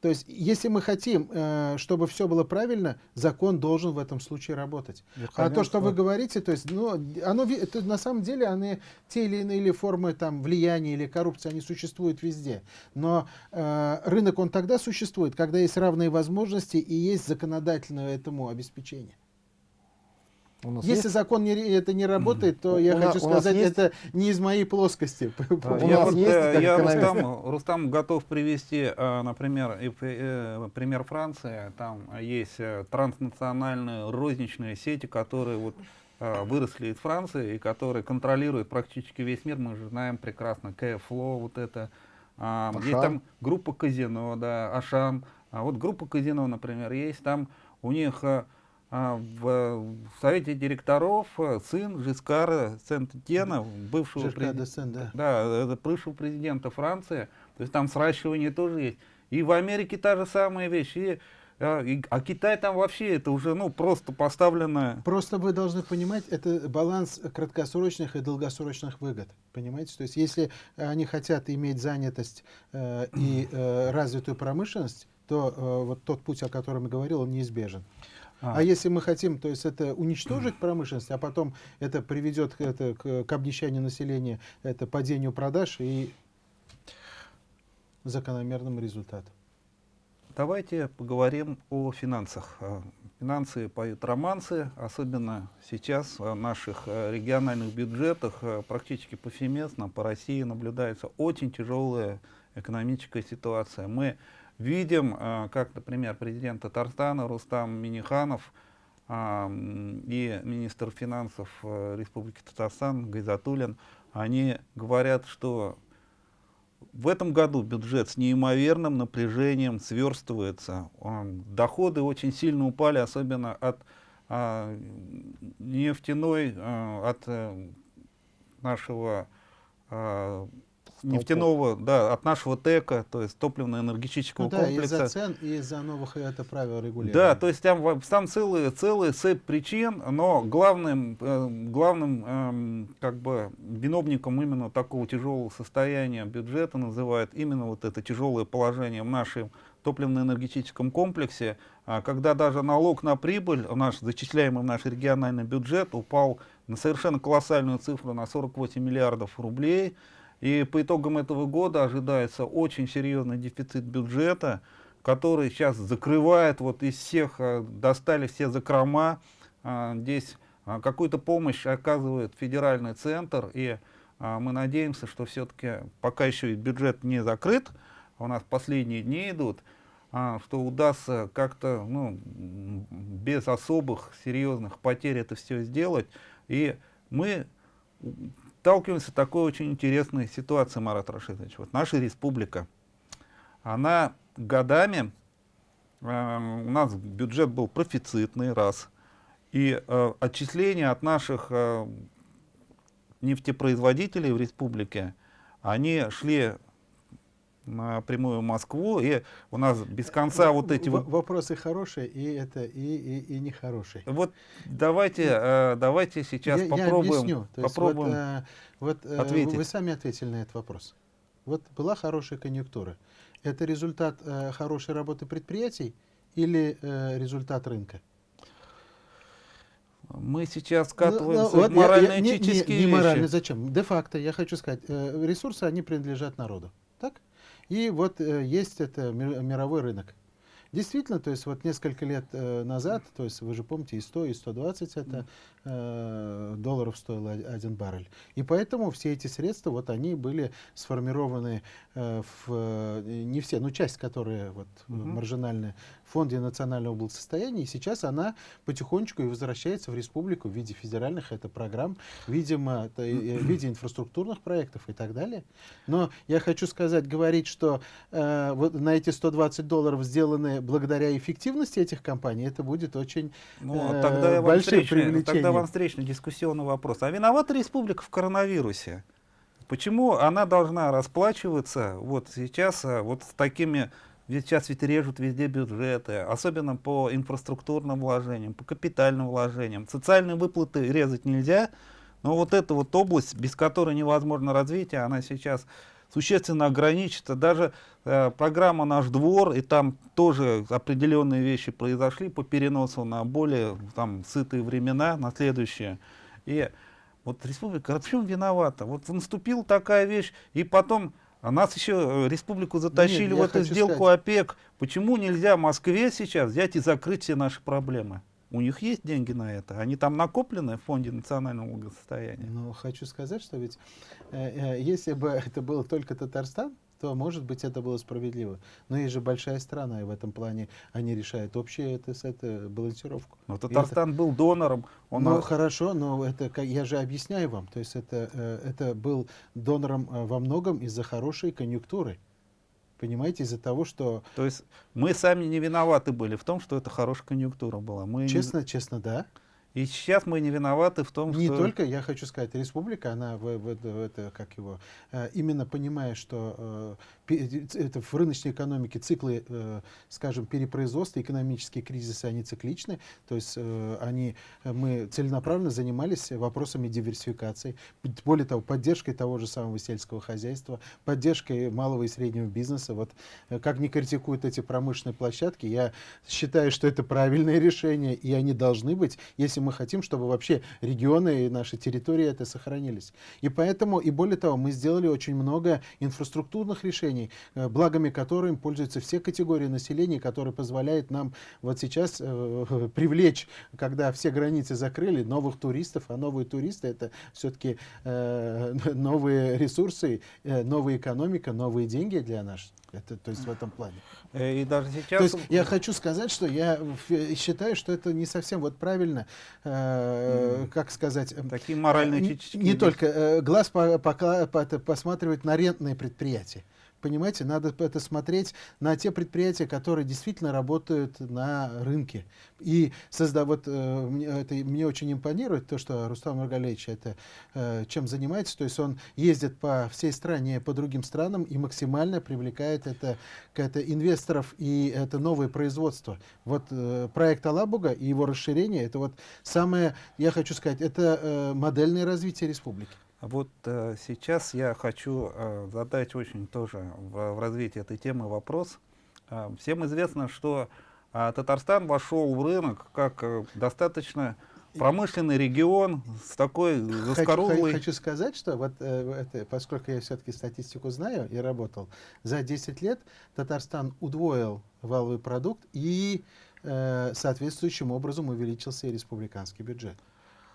то есть, если мы хотим, э, чтобы все было правильно, закон должен в этом случае работать. А то, что вы говорите, то есть, ну, оно, это, на самом деле, они, те или иные формы там, влияния или коррупции, они существуют везде. Но э, рынок, он тогда существует, когда есть равные возможности и есть законодательное этому обеспечение. Если есть... закон не, это не работает, то я у хочу сказать, есть... это не из моей плоскости.
А, я, вот, есть, э, я Рустам, Рустам готов привести, э, например, э, пример Франции. Там есть транснациональные розничные сети, которые вот выросли из Франции и которые контролируют практически весь мир. Мы же знаем прекрасно КФЛО, вот это. А, есть там группа казино, да, Ашан. А вот группа казино, например, есть там у них в, в совете директоров э, сын Жискара Сент-Тена, бывшего,
президента, да.
Да, бывшего президента Франции. То есть там сращивание тоже есть. И в Америке та же самая вещь. И, а, и, а Китай там вообще это уже ну просто поставлено.
Просто вы должны понимать, это баланс краткосрочных и долгосрочных выгод. Понимаете? То есть если они хотят иметь занятость э, и э, развитую промышленность, то э, вот тот путь, о котором я говорил, он неизбежен. А. а если мы хотим, то есть это уничтожить промышленность, а потом это приведет к, это, к, к обнищанию населения, это падению продаж и закономерному результату.
Давайте поговорим о финансах. А, финансы поют романсы, особенно сейчас в наших а, региональных бюджетах практически повсеместно по России наблюдается очень тяжелая экономическая ситуация. Мы видим, э, как, например, президент Татарстана Рустам Миниханов а, и министр финансов э, Республики Татарстан Гайзатуллин, они говорят, что в этом году бюджет с неимоверным напряжением сверстывается. Доходы очень сильно упали, особенно от нефтяной, от нашего нефтяного, да, от нашего ТЭКа, то есть топливно-энергетического
ну, да,
комплекса.
из-за цен и из-за новых это правил регулирования.
Да, то есть там, там целые, целые цепь причин, но главным, э, главным э, как бы виновником именно такого тяжелого состояния бюджета называют именно вот это тяжелое положение в нашем топливно-энергетическом комплексе, а когда даже налог на прибыль, наш, зачисляемый в наш региональный бюджет, упал на совершенно колоссальную цифру, на 48 миллиардов рублей, и по итогам этого года ожидается очень серьезный дефицит бюджета, который сейчас закрывает вот из всех, э, достали все закрома, а, здесь а, какую-то помощь оказывает федеральный центр, и а, мы надеемся, что все-таки пока еще бюджет не закрыт, у нас последние дни идут, что удастся как-то ну, без особых серьезных потерь это все сделать. И мы сталкиваемся с такой очень интересной ситуацией, Марат Рашидович. Вот наша республика, она годами, э, у нас бюджет был профицитный, раз, и э, отчисления от наших э, нефтепроизводителей в республике, они шли напрямую Москву, и у нас без конца вот эти...
В вопросы хорошие, и это и, и, и нехорошие.
Вот давайте, э, давайте сейчас
я,
попробуем,
я объясню. То
попробуем
есть вот, э, вот,
ответить.
Вы, сами ответили на этот вопрос. Вот была хорошая конъюнктура. Это результат э, хорошей работы предприятий или э, результат рынка?
Мы сейчас скатываемся
ну, ну,
в морально-этические
не, не, не
вещи.
морально, зачем? Де-факто, я хочу сказать, э, ресурсы, они принадлежат народу. Так? И вот э, есть это мировой рынок. Действительно, то есть вот несколько лет э, назад, то есть вы же помните, и 100, и 120 это долларов стоил один баррель. И поэтому все эти средства, вот они были сформированы э, в, э, не все, но часть, которые вот угу. маржинальная, в Фонде национального благосостояния, и сейчас она потихонечку и возвращается в республику в виде федеральных это программ, видимо, в виде инфраструктурных проектов и так далее. Но я хочу сказать, говорить, что э, вот на эти 120 долларов сделаны благодаря эффективности этих компаний, это будет очень
ну, э, тогда я большим привлечением. Тогда вам встречный дискуссионный вопрос. А виновата республика в коронавирусе? Почему она должна расплачиваться вот сейчас а, вот с такими сейчас ведь режут везде бюджеты, особенно по инфраструктурным вложениям, по капитальным вложениям. Социальные выплаты резать нельзя, но вот эта вот область, без которой невозможно развитие, она сейчас существенно ограничится. Даже э, программа «Наш двор», и там тоже определенные вещи произошли по переносу на более там, сытые времена, на следующие. И вот республика, в чем виновата? Вот наступила такая вещь, и потом а нас еще э, республику затащили Нет, в эту сделку сказать... ОПЕК. Почему нельзя Москве сейчас взять и закрыть все наши проблемы? У них есть деньги на это. Они там накоплены в фонде национального благосостояния.
Но хочу сказать, что ведь э, э, если бы это было только Татарстан, то, может быть, это было справедливо. Но есть же большая страна, и в этом плане они решают общую это, это, балансировку.
Но Татарстан это... был донором.
Он... Ну, хорошо, но это, я же объясняю вам. То есть это, э, это был донором э, во многом из-за хорошей конъюнктуры. Понимаете, из-за того, что...
То есть мы сами не виноваты были в том, что это хорошая конъюнктура была. Мы
честно, честно, да.
И сейчас мы не виноваты в том,
не
что...
Не только, я хочу сказать, республика, она в, в, в это, как его, э, именно понимая, что э, это в рыночной экономике циклы, э, скажем, перепроизводства, экономические кризисы, они цикличны, то есть они, мы целенаправленно занимались вопросами диверсификации, более того, поддержкой того же самого сельского хозяйства, поддержкой малого и среднего бизнеса. Вот как не критикуют эти промышленные площадки, я считаю, что это правильное решение, и они должны быть, если мы хотим, чтобы вообще регионы и наши территории это сохранились. И поэтому, и более того, мы сделали очень много инфраструктурных решений, э, благами которым пользуются все категории населения, которые позволяют нам вот сейчас э, привлечь, когда все границы закрыли, новых туристов, а новые туристы это все-таки э, новые ресурсы, э, новая экономика, новые деньги для нас. Это, то есть в этом плане.
Э, И даже сейчас...
То есть я хочу сказать, что я в- считаю, что это не совсем вот правильно, э, как сказать, э,
Такие моральные
не,
чечки.
не только э, глаз по- по- это посматривать на рентные предприятия. Понимаете, надо это смотреть на те предприятия, которые действительно работают на рынке. И созда... вот, э, мне, это, мне очень импонирует то, что Рустам Маргалевич это, э, чем занимается. То есть он ездит по всей стране, по другим странам и максимально привлекает это, к это инвесторов и это новое производство. Вот э, проект Алабуга и его расширение, это вот самое, я хочу сказать, это э, модельное развитие республики.
Вот э, сейчас я хочу э, задать очень тоже в, в развитии этой темы вопрос. Э, всем известно, что э, Татарстан вошел в рынок как э, достаточно промышленный регион с такой
Хочу,
заскорузлой...
хочу сказать, что вот э, это, поскольку я все-таки статистику знаю и работал, за 10 лет Татарстан удвоил валовый продукт и э, соответствующим образом увеличился и республиканский бюджет.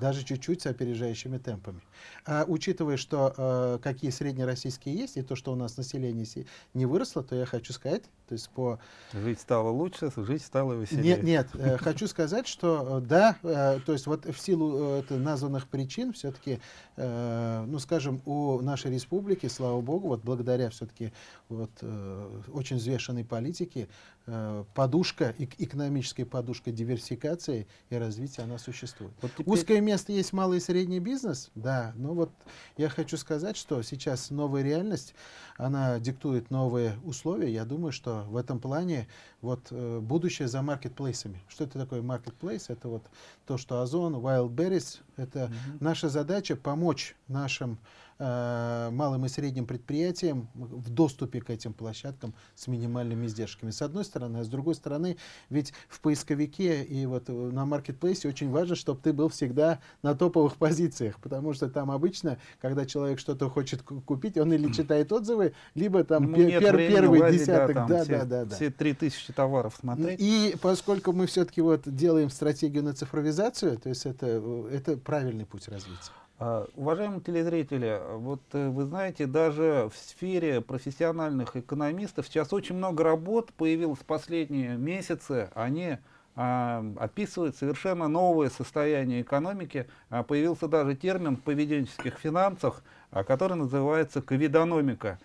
Даже чуть-чуть с опережающими темпами. А учитывая, что э, какие среднероссийские есть, и то, что у нас население не выросло, то я хочу сказать, то есть по
Жить стало лучше, жить стало веселее.
нет, нет, э, хочу сказать, что э, да, э, то есть вот в силу э, названных причин все-таки, э, ну скажем, у нашей республики, слава богу, вот благодаря все-таки вот э, очень взвешенной политике, э, подушка, эк- экономическая подушка диверсификации и развития, она существует.
Вот теперь-
Узкое место есть малый и средний бизнес, да, но вот я хочу сказать, что сейчас новая реальность, она диктует новые условия. Я думаю, что в этом плане вот э, будущее за маркетплейсами. Что это такое маркетплейс? Это вот то, что Озон, Wildberries, это
Мгм.
наша задача помочь нашим малым и средним предприятиям в доступе к этим площадкам с минимальными издержками. С одной стороны, а с другой стороны, ведь в поисковике и вот э, на маркетплейсе очень важно, чтобы ты был всегда на топовых позициях, потому что там обычно, когда человек что-то хочет ку- купить, он или читает отзывы, либо там
нет
пер- первый
лазить,
десяток,
там
да,
все,
да, да, да.
все 3000 товаров смотреть.
И поскольку мы все-таки вот делаем стратегию на цифровизацию, то есть это, э, это правильный путь развития.
А, Уважаемые телезрители, вот э, вы знаете, даже в сфере профессиональных экономистов сейчас очень много работ появилось в последние месяцы. Они а, описывают совершенно новое состояние экономики. А, появился даже термин в поведенческих финансах, а, который называется ковидономика.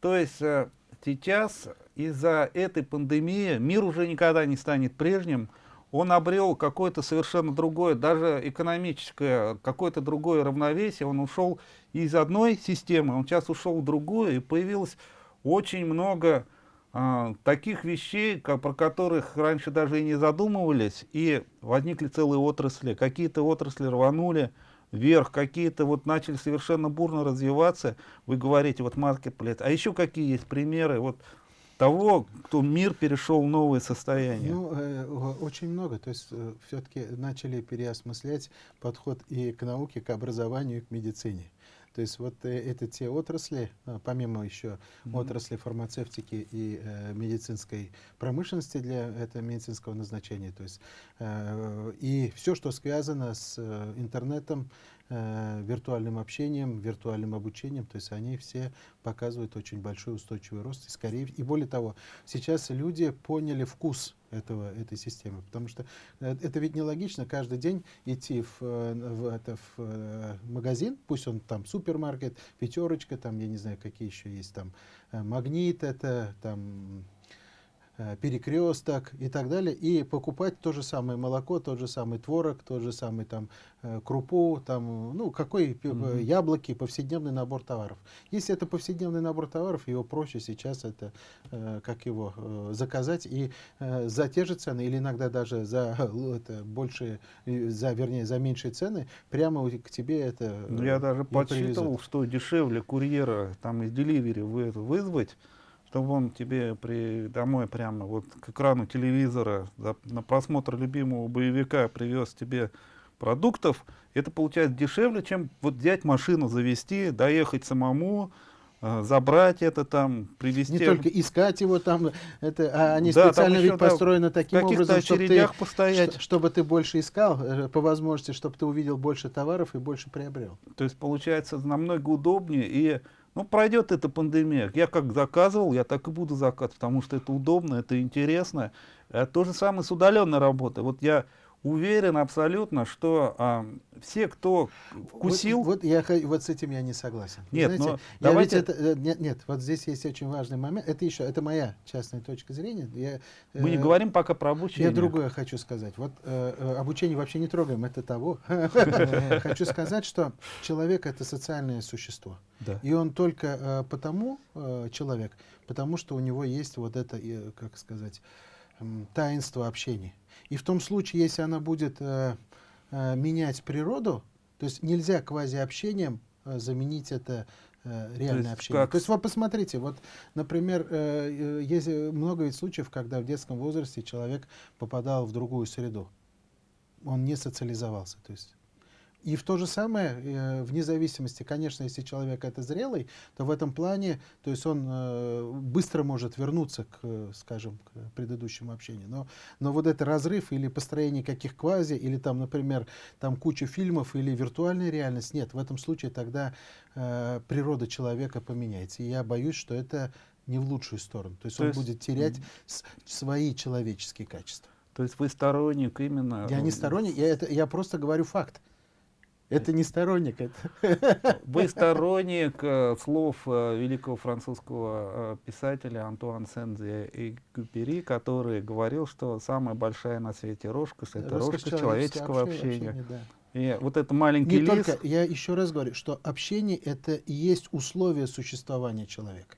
То есть э, сейчас из-за этой пандемии мир уже никогда не станет прежним. Он обрел какое-то совершенно другое, даже экономическое, какое-то другое равновесие. Он ушел из одной системы, он сейчас ушел в другую, и появилось очень много а, таких вещей, ко- про которых раньше даже и не задумывались, и возникли целые отрасли. Какие-то отрасли рванули вверх, какие-то вот начали совершенно бурно развиваться. Вы говорите, вот маркетплейс. А еще какие есть примеры вот того, кто мир перешел в новое состояние?
Ну, э, очень много. То есть все-таки начали переосмыслять подход и к науке, к образованию, и к медицине. То есть вот э, это те отрасли, а, помимо еще
Мгм.
отрасли фармацевтики и э, медицинской промышленности для этого медицинского назначения. То есть э, и все, что связано с э, интернетом, э, виртуальным общением, виртуальным обучением, то есть они все показывают очень большой устойчивый рост. И, скорее, и более того, сейчас люди поняли вкус этого, этой системы, потому что э, это ведь нелогично каждый день идти в, э, в, это, в э, магазин, пусть он там супермаркет, пятерочка, там, я не знаю, какие еще есть, там, э, магнит, это, там, э, перекресток и так далее, и покупать то же самое молоко, тот же самый творог, тот же самый там э, крупу, там, ну, какой пи-
Мгм.
яблоки, повседневный набор товаров. Если это повседневный набор товаров, его проще сейчас это, э, как его, э, заказать и э, за те же цены, или иногда даже за это, большие, э, за, вернее, за меньшие цены, прямо к тебе это
Ну,
э,
я даже подсчитывал,
привезут.
что дешевле курьера там из деливери вы, вызвать, чтобы он тебе при, домой прямо вот к экрану телевизора за- на просмотр любимого боевика привез тебе продуктов, это получается дешевле, чем вот взять машину, завести, доехать самому, э, забрать это там, привезти.
Не только искать его там, это, а они
Да,
специально
еще,
ведь построены таким образом, чтобы ты,
постоять.
ш- чтобы ты больше искал, э, по возможности, чтобы ты увидел больше товаров и больше приобрел.
То есть получается намного удобнее и ну, пройдет эта пандемия. Я как заказывал, я так и буду заказывать, потому что это удобно, это интересно. Э, То же самое с удаленной работой. Вот я уверен абсолютно, что а, все, кто вкусил,
Вот, вот я вот с этим я не согласен.
Нет,
знаете,
но
я
давайте-
ведь это, э, нет, нет, вот здесь есть очень важный момент. Это еще, это моя частная точка зрения. Я,
мы не
э,
говорим пока про обучение.
Я другое хочу сказать. Вот э, э, обучение вообще не трогаем, это того. Хочу сказать, что человек это социальное существо. И он только э, потому человек, потому что у него есть вот это, как сказать, таинство общения. И в том случае, если она будет э, э, менять природу, то есть нельзя квазиобщением э, заменить это э, реальное
есть
общение.
как
То есть вот посмотрите, вот, например, э, э, есть э, много ведь случаев, когда в детском возрасте человек попадал в другую среду. Он не социализовался. То есть и в то же самое, э, вне зависимости, конечно, если человек это зрелый, то в этом плане, то есть он э, быстро может вернуться к, скажем, к предыдущему общению. Но, но вот этот разрыв или построение каких квази, или там, например, там куча фильмов или виртуальная реальность, нет, в этом случае тогда э, природа человека поменяется. И я боюсь, что это не в лучшую сторону. То есть
То
он
есть,
будет терять свои человеческие качества.
То есть вы сторонник именно...
Я не сторонник, я, это, я просто говорю факт. Это не сторонник, это
Вы сторонник э, слов э, великого французского э, писателя Антуан Сен-Экзюпери, который говорил, что самая большая на свете роскошь — это роскошь, человеческого общения.
да.
И вот это маленький
Не
лис,
только, я еще раз говорю, что общение это и есть условие существования человека.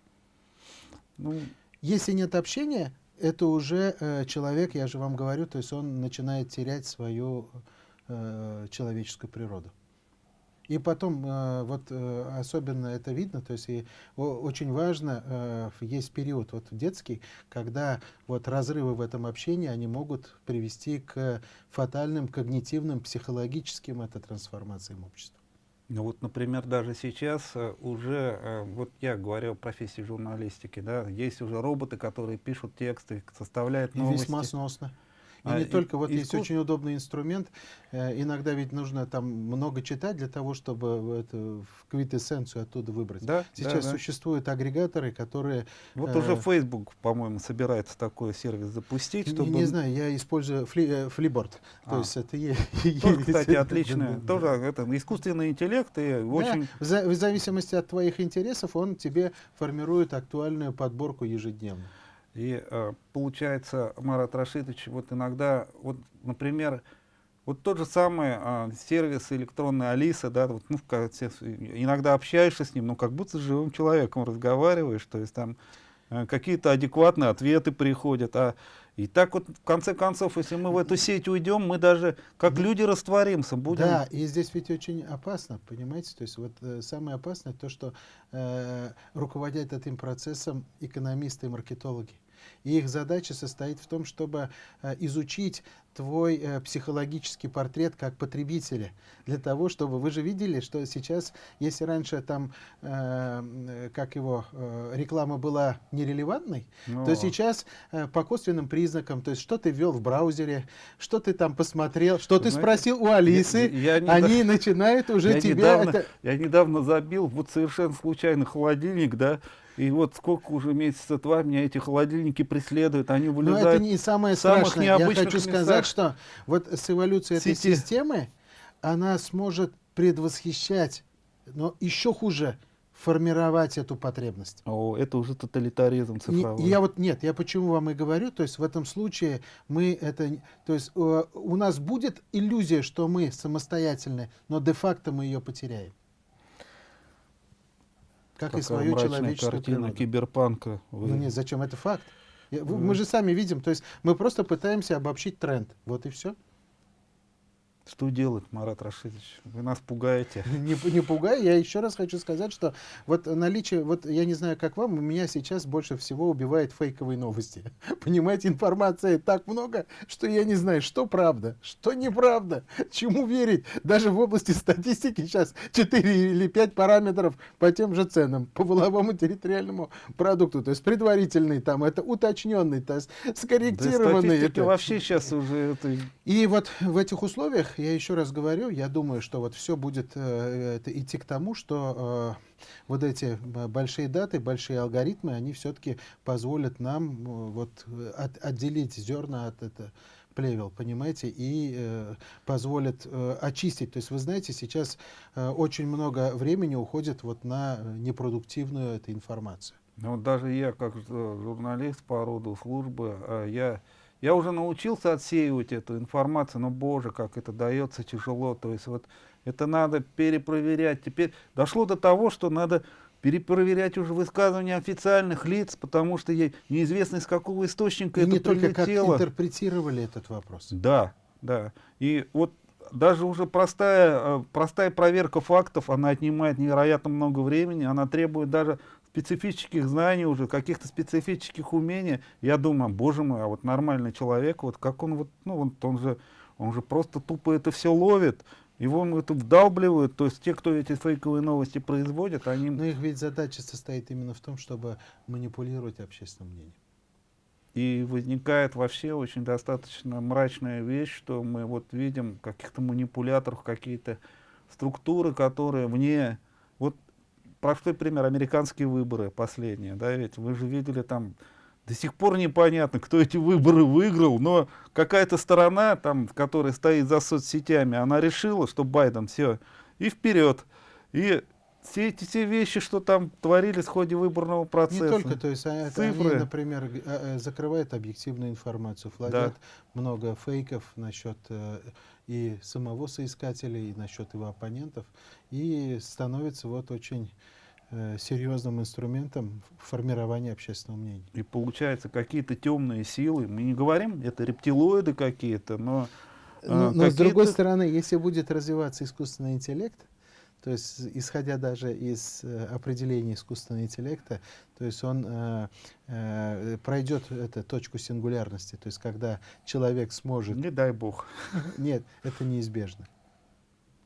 ну,
Если нет общения, это уже э, человек, я же вам говорю, то есть он начинает терять свою э, человеческую природу. И потом, э, вот э, особенно это видно, то есть и о- очень важно, э, есть период вот детский, когда вот разрывы в этом общении, они могут привести к фатальным когнитивным, психологическим это трансформациям общества.
ну вот, например, даже сейчас э, уже, э, вот я говорю о профессии журналистики, да, есть уже роботы, которые пишут тексты, составляют
И
новости.
весьма сносно. И
А,
не
и-
только, вот есть
искус-
очень удобный инструмент. э, иногда ведь нужно там много читать для того, чтобы эту в квитэссенцию оттуда выбрать.
Да,
Сейчас
да, да.
существуют агрегаторы, которые...
Вот
э,
уже Facebook, по-моему, собирается такой сервис запустить,
Не,
чтобы...
не знаю, я использую фли, э, флиборд. То
А.
есть это
Тоже,
есть-
кстати,
да,
отличное.
да, да.
Тоже это искусственный интеллект и
Да,
очень
за- в зависимости от твоих интересов он тебе формирует актуальную подборку ежедневно.
И э, получается, Марат Рашидович, вот иногда, вот, например, вот тот же самый э, сервис электронный Алиса, да, вот, ну, иногда общаешься с ним, ну, как будто с живым человеком разговариваешь, то есть там э, какие-то адекватные ответы приходят, а и так вот, в конце концов, если мы в эту сеть уйдем, мы даже как люди растворимся, будем...
Да, и здесь ведь очень опасно, понимаете? То есть вот э, самое опасное то, что э, руководят этим процессом экономисты и маркетологи. И их задача состоит в том, чтобы э, изучить твой э, психологический портрет как потребителя. Для того, чтобы... Вы же видели, что сейчас, если раньше там, э, как его, э, реклама была нерелевантной,
но-
то сейчас э, по косвенным признакам, то есть что ты ввел в браузере, что ты там посмотрел, что ты
Знаете,
спросил у Алисы,
я- я не
они начинают уже
я
тебя...
недавно,
это-
я недавно забил вот совершенно случайно холодильник, да, и вот сколько уже месяца два меня эти холодильники преследуют, они
Но
вылезают.
это не самое страшное. Я хочу
местах.
сказать, что вот с эволюцией этой
Сети.
системы она сможет предвосхищать, но еще хуже формировать эту потребность.
О, это уже тоталитаризм
Не-
цифровой.
и я вот нет, я почему вам и говорю, то есть в этом случае мы это, не- то есть э, у нас будет иллюзия, что мы самостоятельны, но де-факто мы ее потеряем. Как и свою человеческую
картина
природу.
киберпанка. Вы-
Ну нет, зачем это факт? Вы-. Мы же сами видим, то есть мы просто пытаемся обобщить тренд, вот и все.
Что делать, Марат Рашидович? Вы нас пугаете.
Не, не пугай, я еще раз хочу сказать, что вот наличие, вот я не знаю, как вам, у меня сейчас больше всего убивает фейковые новости. Понимаете, информации так много, что я не знаю, что правда, что неправда, чему верить. Даже в области статистики сейчас 4 или 5 параметров по тем же ценам, по воловому территориальному продукту. То есть предварительный там, это уточненный, то есть скорректированный.
Да,
это...
вообще сейчас уже это...
И вот в этих условиях я еще раз говорю, я думаю, что вот все будет э, идти к тому, что э, вот эти большие даты, большие алгоритмы, они все-таки позволят нам э, вот от, отделить зерна от это плевел, понимаете, и э, позволят э, очистить. То есть вы знаете, сейчас э, очень много времени уходит вот на непродуктивную эту информацию.
Ну, даже я, как журналист по роду службы, э, я я уже научился отсеивать эту информацию, но, боже, как это дается тяжело. То есть вот это надо перепроверять. Теперь дошло до того, что надо перепроверять уже высказывания официальных лиц, потому что неизвестно, из какого источника
И
это
не только как интерпретировали этот вопрос.
Да, да. И вот даже уже простая, э, простая проверка фактов, она отнимает невероятно много времени, она требует даже специфических знаний уже, каких-то специфических умений, я думаю, боже мой, а вот нормальный человек, вот как он вот, ну он, он же, он же просто тупо это все ловит, его это вдалбливают, то есть те, кто эти фейковые новости производят, они...
Но их ведь задача состоит именно в том, чтобы манипулировать общественным мнением.
И возникает вообще очень достаточно мрачная вещь, что мы вот видим каких-то манипуляторов, какие-то структуры, которые вне... Простой пример, американские выборы последние, да, ведь вы же видели там, до сих пор непонятно, кто эти выборы выиграл, но какая-то сторона, там, которая стоит за соцсетями, она решила, что Байден, все, и вперед. И все эти все вещи, что там творились в ходе выборного процесса.
Не только, то есть а, цифры. они, например, а, э, закрывают объективную информацию, флагят да. много фейков насчет э, и самого соискателя, и насчет его оппонентов, и становится вот очень э, серьезным инструментом формирования общественного мнения.
И получается какие-то темные силы, мы не говорим, это рептилоиды какие-то, но...
Но, но с другой стороны, если будет развиваться искусственный интеллект, то есть, исходя даже из э, определения искусственного интеллекта, то есть он э, э, пройдет эту точку сингулярности, то есть когда человек сможет...
Не дай бог.
Нет, это неизбежно.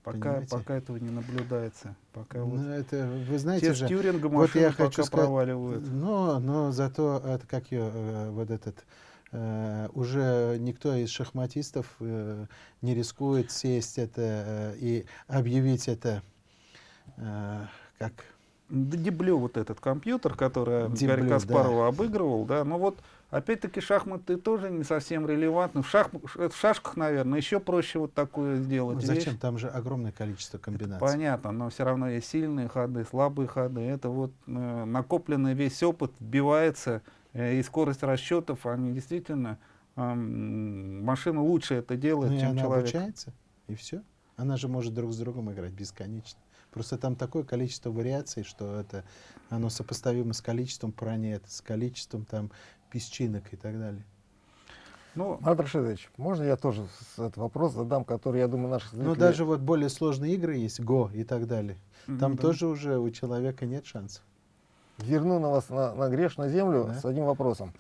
Пока, пока этого не наблюдается. Пока
ну, вот это, вы знаете
же, вот я хочу сказать, проваливают.
Но, но зато, это, как ее, э, вот этот, Uh, уже никто из шахматистов uh, не рискует сесть это uh, и объявить это Э, как...
Деблю вот этот компьютер, который Деблю, Гарри Каспарова да. обыгрывал, да, но вот опять-таки шахматы тоже не совсем релевантны. В, шах, в шашках, наверное, еще проще вот такое сделать.
Ну, зачем? Вещь. Там же огромное количество комбинаций.
Это понятно, но все равно есть сильные ходы, слабые ходы. Это вот э, накопленный весь опыт вбивается, э, и скорость расчетов, они действительно, э, машина лучше это делает, ну, чем
она
человек.
обучается, и все. Она же может друг с другом играть бесконечно. Просто там такое количество вариаций, что это оно сопоставимо с количеством планет, с количеством там песчинок и так далее.
Ну, Марат Рашидович, можно я тоже этот вопрос задам, который, я думаю, наших
зрителей... Ну, даже вот более сложные игры есть, Го и так далее. Там mm -hmm. тоже уже у человека нет шансов.
Верну на вас на, на грешную землю да? с одним вопросом.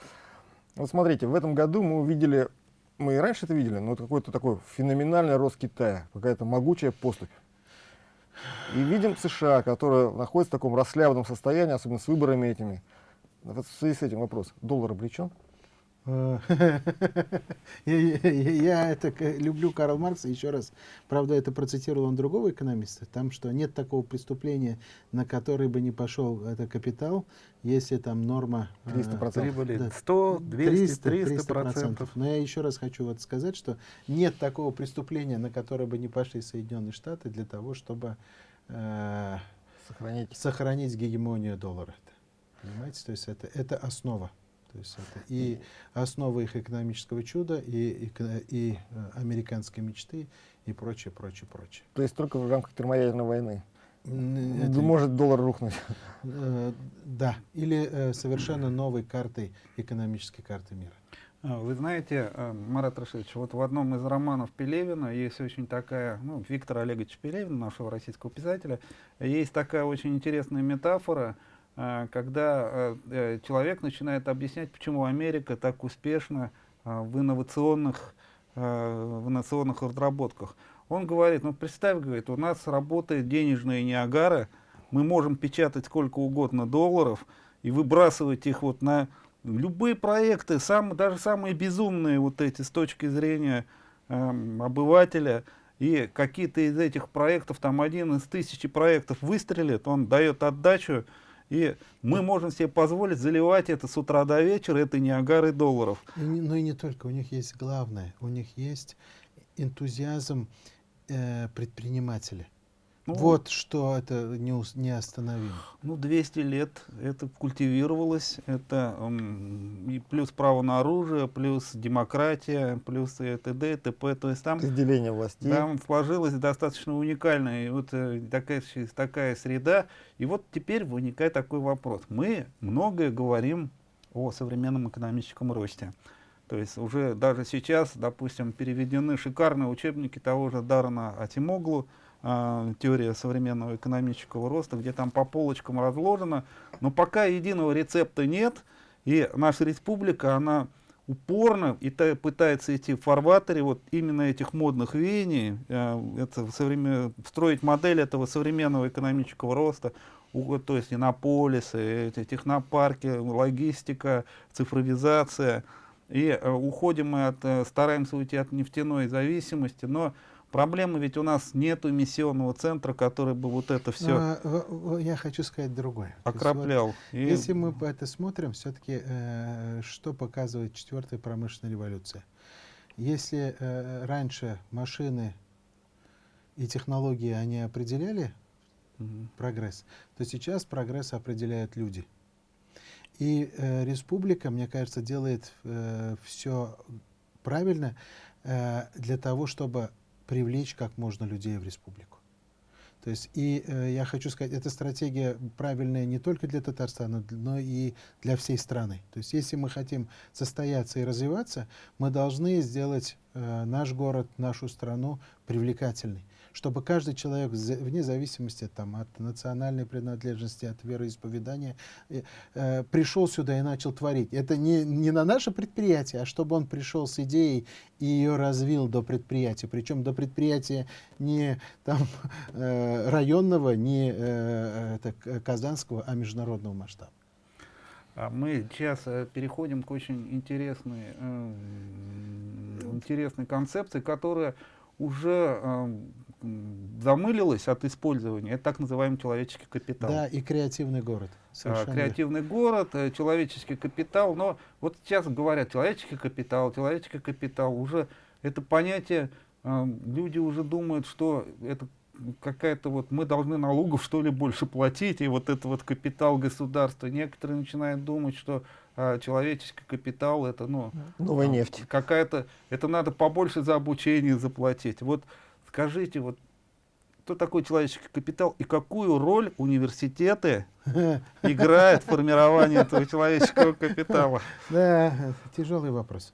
Вот смотрите, в этом году мы увидели, мы и раньше это видели, но какой-то такой феноменальный рост Китая, какая-то могучая поступь. И видим США, которая находится в таком расслабленном состоянии, особенно с выборами этими. В связи с этим вопрос. Доллар облечен?
Э, я это люблю Карл Маркса, еще раз, правда, это процитировал он другого экономиста, там, что нет такого преступления, на который бы не пошел это капитал, если там норма...
300%. Э, Прибыли да, 100, 200, 300, 300 процентов.
Но я еще раз хочу вот сказать, что нет такого преступления, на которое бы не пошли Соединенные Штаты для того, чтобы э, сохранить. сохранить гегемонию доллара. Понимаете, то есть это, это основа. То есть это и основа их экономического чуда, и, и, и э, американской мечты, и прочее, прочее, прочее.
То есть только в рамках термоядерной войны? Это, может доллар рухнуть?
Э, да, или э, совершенно новой картой, экономической карты мира.
А, Вы знаете, Марат Рашидович, вот в одном из романов Пелевина есть очень такая, ну, Виктора Олеговича Пелевина, нашего российского писателя, есть такая очень интересная метафора, когда э, э, человек начинает объяснять, почему Америка так успешна э, в инновационных, э, в инновационных разработках. Он говорит, ну представь, говорит, у нас работает денежная Ниагара, мы можем печатать сколько угодно долларов и выбрасывать их вот на любые проекты, сам, даже самые безумные вот эти с точки зрения эм, обывателя, и какие-то из этих проектов, там один из тысячи проектов выстрелит, он дает отдачу, и мы можем себе позволить заливать это с утра до вечера, это не агары долларов.
И но и не только, у них есть главное, у них есть энтузиазм э, предпринимателя.
Ну,
вот что это неус- неостановимо.
Ну, 200 лет это культивировалось, это и плюс право на оружие, плюс демократия, плюс и т.д. и т.п. То есть там
Разделение властей.
Там сложилась достаточно уникальная вот, э, такая, такая среда. И вот теперь возникает такой вопрос. Мы многое говорим о современном экономическом росте. То есть уже даже сейчас, допустим, переведены шикарные учебники того же Дарана Атимоглу, а, теория современного экономического роста, где там по полочкам разложено, но пока единого рецепта нет, и наша республика, она упорно и та- пытается идти в фарватере вот именно этих модных веяний, э, это современ- строить модель этого современного экономического роста, то есть иннополисы, эти технопарки, логистика, цифровизация. И э, уходим мы от, э, стараемся уйти от нефтяной зависимости, но проблема ведь у нас нет эмиссионного центра, который бы вот это все
А, я хочу сказать другое. Есть вот
окроплял. И-
Если мы это смотрим, все-таки что показывает четвертая промышленная революция? Если э, раньше машины и технологии они определяли
Мгм.
прогресс, то сейчас прогресс определяют люди. И э, республика, мне кажется, делает все правильно э, для того, чтобы привлечь как можно людей в республику. То есть, и э, я хочу сказать, эта стратегия правильная не только для Татарстана, но и для всей страны. То есть, если мы хотим состояться и развиваться, мы должны сделать э, наш город, нашу страну привлекательной, чтобы каждый человек, вне зависимости там, от национальной принадлежности, от вероисповедания, э, э, пришел сюда и начал творить. Это не, не на наше предприятие, а чтобы он пришел с идеей и ее развил до предприятия. Причем до предприятия не там, э, районного, не э, это, казанского, а международного масштаба.
А Мы сейчас э, переходим к очень интересной, э, интересной концепции, которая уже э, м, замылилась от использования. Это так называемый человеческий капитал.
Да, и креативный город.
А,
Совершенно
креативный город, э, человеческий капитал. Но вот сейчас говорят человеческий капитал, человеческий капитал. Уже это понятие, э, люди уже думают, что это какая-то вот мы должны налогов что ли больше платить, и вот это вот капитал государства. Некоторые начинают думать, что а, человеческий капитал это ну
Новая нефть.
какая-то, это надо побольше за обучение заплатить. Вот скажите, вот кто такой человеческий капитал и какую роль университеты играют в формировании этого человеческого капитала?
Да, тяжелый вопрос.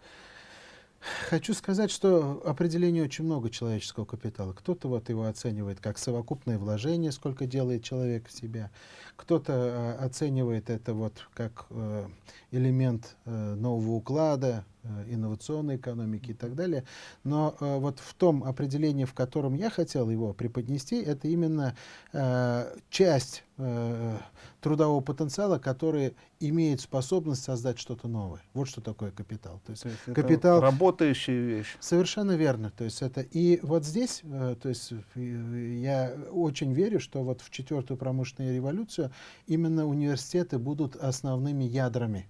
Хочу сказать, что определений очень много человеческого капитала. Кто-то вот его оценивает как совокупное вложение, сколько делает человек в себя. Кто-то э, оценивает это вот как э, элемент э, нового уклада, э, инновационной экономики и так далее. Но э, вот в том определении, в котором я хотел его преподнести, это именно э, часть э, трудового потенциала, который имеет способность создать что-то новое. Вот что такое капитал. То есть
То есть это
Капитал-
работающая вещь.
Совершенно верно. То есть это и вот здесь, э, то есть я очень верю, что вот в четвертую промышленную революцию именно университеты будут основными ядрами,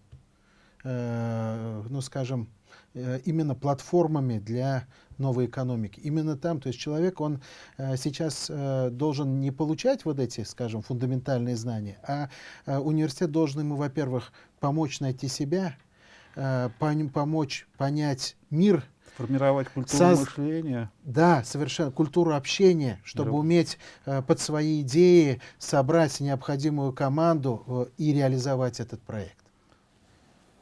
ну скажем, э, именно платформами для новой экономики. Именно там, то есть человек, он э, сейчас э, должен не получать вот эти, скажем, фундаментальные знания, а э, университет должен ему, во-первых, помочь найти себя, э, помочь понять мир,
Формировать культуру
Соз-
мышления.
да, совершенно. Культуру общения, чтобы
Друг.
уметь э, под свои идеи собрать необходимую команду э, и реализовать этот проект.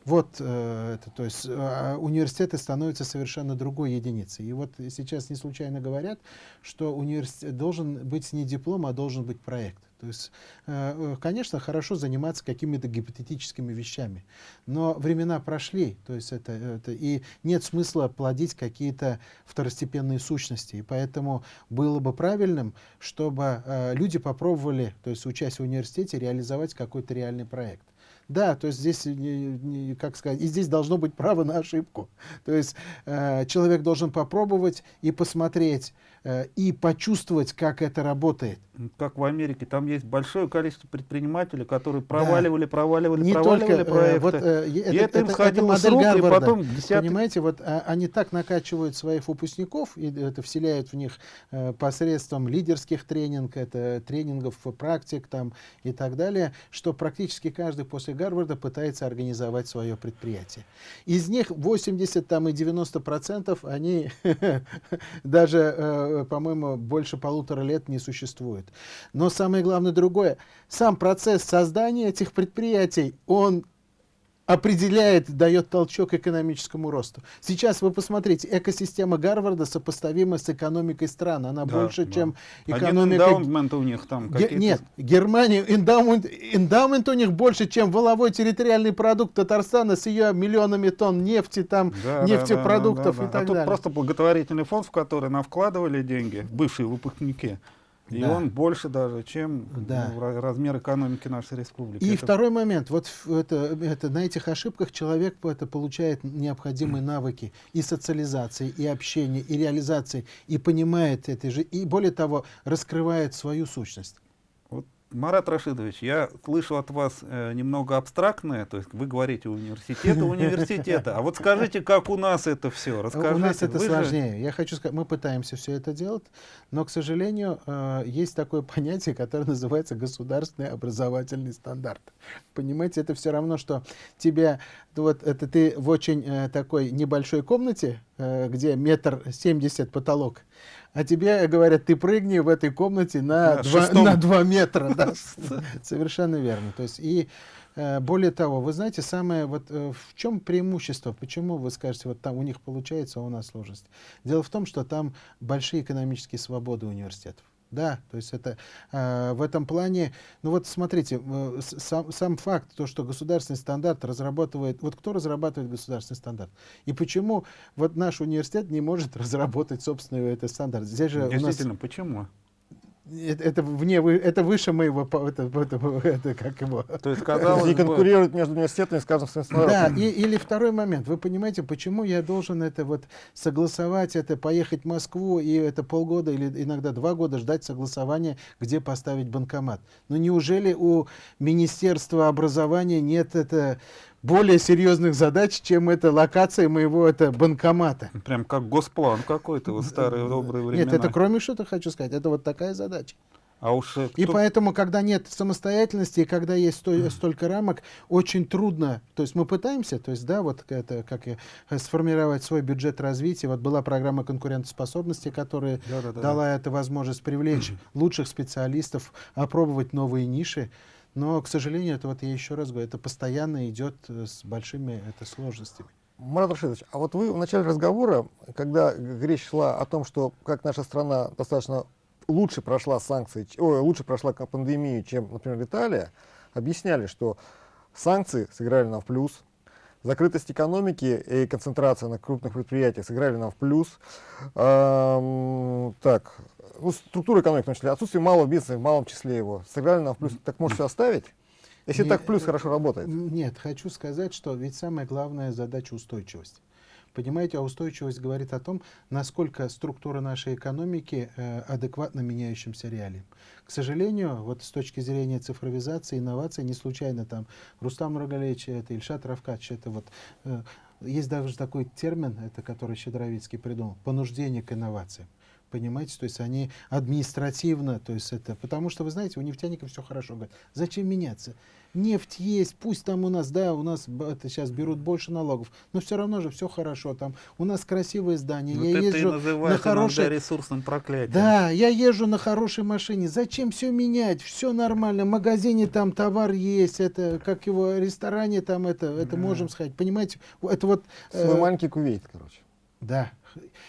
Вот э, это, то есть э, университеты становятся совершенно другой единицей. И вот сейчас не случайно говорят, что университет должен быть не диплом, а должен быть проект. То есть, э, э, конечно, хорошо заниматься какими-то гипотетическими вещами, но времена прошли, то есть это, это и нет смысла плодить какие-то второстепенные сущности. И поэтому было бы правильным, чтобы люди попробовали, то есть учась в университете, реализовать какой-то реальный проект. Да, то есть здесь, как сказать, и здесь должно быть право на ошибку. То есть э, человек должен попробовать и посмотреть, и почувствовать, как это работает.
Как в Америке, там есть большое количество предпринимателей, которые проваливали, да. проваливали,
не
проваливали
только,
проекты.
Э, вот, э,
и
это,
это, им
это,
сходило
это
с рук,
Гарварда.
и потом десятый...
Понимаете, вот а, они так накачивают своих выпускников, и это вселяют в них э, посредством лидерских тренингов, это тренингов практик там и так далее, что практически каждый после Гарварда пытается организовать свое предприятие. Из них 80 там, и 90 процентов, они даже, э, по-моему, больше полутора лет не существуют. Но самое главное другое. Сам процесс создания этих предприятий, он определяет, дает толчок экономическому росту. Сейчас вы посмотрите, экосистема Гарварда сопоставима с экономикой стран. Она да, больше, да. чем экономика...
Один у них там
Ге Нет, Германия, эндаумент, эндаумент у них больше, чем воловой территориальный продукт Татарстана с ее миллионами тонн нефти, там, да, нефтепродуктов да, да, да, да. и так
а
далее.
тут просто благотворительный фонд, в который нам вкладывали деньги, бывшие выпускники. И да. он больше даже, чем да. ну, размер экономики нашей республики.
И это... второй момент. Вот это, это, на этих ошибках человек это, получает необходимые навыки и социализации, и общения, и реализации, и понимает это же, и более того, раскрывает свою сущность.
Марат Рашидович, я слышу от вас э, немного абстрактное, то есть вы говорите университета, университета, а вот скажите, как у нас это все, расскажите.
У нас это сложнее. Же... Я хочу сказать, мы пытаемся все это делать, но, к сожалению, э, есть такое понятие, которое называется государственный образовательный стандарт. Понимаете, это все равно, что тебе, вот это ты в очень э, такой небольшой комнате, э, где метр семьдесят потолок, а тебе говорят, ты прыгни в этой комнате на, на, 2, на 2 метра. Да. Совершенно верно. То есть, и э, более того, вы знаете, самое, вот э, в чем преимущество, почему вы скажете, вот там у них получается, а у нас сложность? Дело в том, что там большие экономические свободы университетов. Да, то есть это э, в этом плане, ну вот смотрите, э, сам, сам факт, то, что государственный стандарт разрабатывает, вот кто разрабатывает государственный стандарт? И почему вот наш университет не может разработать собственный этот стандарт?
Здесь же Действительно, у нас... почему?
Это, это вне, это выше моего, это, это, это как его.
То есть, казалось
и конкурируют между университетами, скажем, с Да, и, или второй момент. Вы понимаете, почему я должен это вот согласовать, это поехать в Москву и это полгода или иногда два года ждать согласования, где поставить банкомат? Ну неужели у Министерства образования нет это более серьезных задач, чем эта локация моего это банкомата.
Прям как госплан какой-то, вот старые добрые времена.
Нет, это кроме что-то хочу сказать, это вот такая задача.
А уж
кто... И поэтому, когда нет самостоятельности, и когда есть сто, столько рамок, очень трудно. То есть мы пытаемся, то есть, да, вот это, как и, сформировать свой бюджет развития. Вот была программа конкурентоспособности, которая да, да, да, дала да. эту возможность привлечь лучших специалистов, опробовать новые ниши. Но, к сожалению, это вот я еще раз говорю, это постоянно идет э, с большими это, сложностями.
Марат Рашидович, а вот вы в начале разговора, когда речь шла о том, что как наша страна достаточно лучше прошла санкции, ой, лучше прошла пандемию, чем, например, Италия, объясняли, что санкции сыграли нам в плюс, закрытость экономики и концентрация на крупных предприятиях сыграли нам в плюс. Эм, так, структура экономики, в том числе, отсутствие малого бизнеса, в малом числе его, сыграли нам в плюс. Так может все оставить? Если нет, так плюс хорошо работает.
Нет, хочу сказать, что ведь самая главная задача устойчивость. Понимаете, а устойчивость говорит о том, насколько структура нашей экономики э, адекватна меняющимся реалиям. К сожалению, вот с точки зрения цифровизации, инноваций, не случайно там Рустам Рогалевич, это Ильшат Равкач, это вот... Э, есть даже такой термин, это который Щедровицкий придумал, понуждение к инновациям. Понимаете, то есть они административно, то есть это, потому что, вы знаете, у нефтяников все хорошо. Говорят, зачем меняться? Нефть есть, пусть там у нас, да, у нас это сейчас берут больше налогов, но все равно же все хорошо. Там у нас красивые здания.
Вот
я
это
езжу
и называют
на хорошей,
ресурсным проклятием.
да, я езжу на хорошей машине. Зачем все менять? Все нормально. В магазине там товар есть. Это как его в ресторане там это, это
Да.
можем сказать. Понимаете? Это вот. э,
маленький кувейт, короче.
да.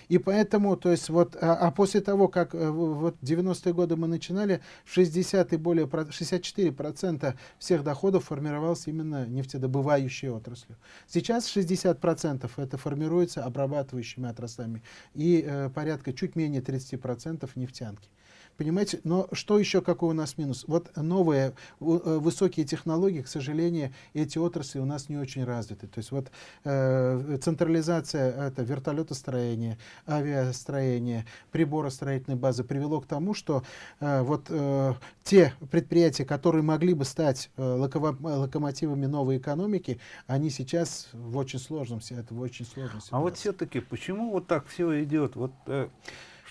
И поэтому, то есть вот, а, а после того, как э, вот 90-е годы мы начинали, 60 и более, про- 64% всех доходов формировалось именно нефтедобывающей отраслью. Сейчас 60% это формируется обрабатывающими отраслями и э, порядка чуть менее 30% нефтянки. Понимаете, но что еще, какой у нас минус? Вот новые э, высокие технологии, к сожалению, эти отрасли у нас не очень развиты. То есть вот э, централизация это вертолетостроения, авиастроения, приборостроительной базы привело к тому, что э, вот э, те предприятия, которые могли бы стать э, локово- локомотивами новой экономики, они сейчас в очень сложном, это в очень сложном
А вот
ситуации.
все-таки, почему вот так все идет? Вот э,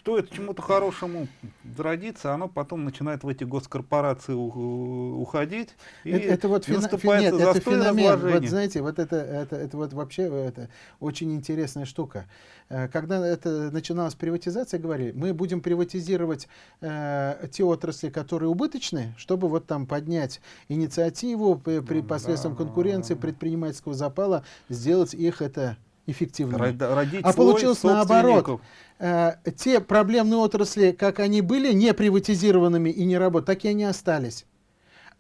что это чему-то хорошему зародится, оно потом начинает в эти госкорпорации уходить, и,
это, это вот
и
фена- фе-
наступает
нет, это феномен. Вот
разложения.
знаете, вот это, это, это вот вообще это очень интересная штука. Э, Когда это начиналась приватизация, говорили, мы будем приватизировать э, те отрасли, которые убыточные, чтобы вот там поднять инициативу при, при
Ну,
посредством
да.
конкуренции, предпринимательского запала, сделать их это эффективными.
Родить
А получилось наоборот. Э, те проблемные отрасли, как они были не приватизированными и не работали, так и они остались.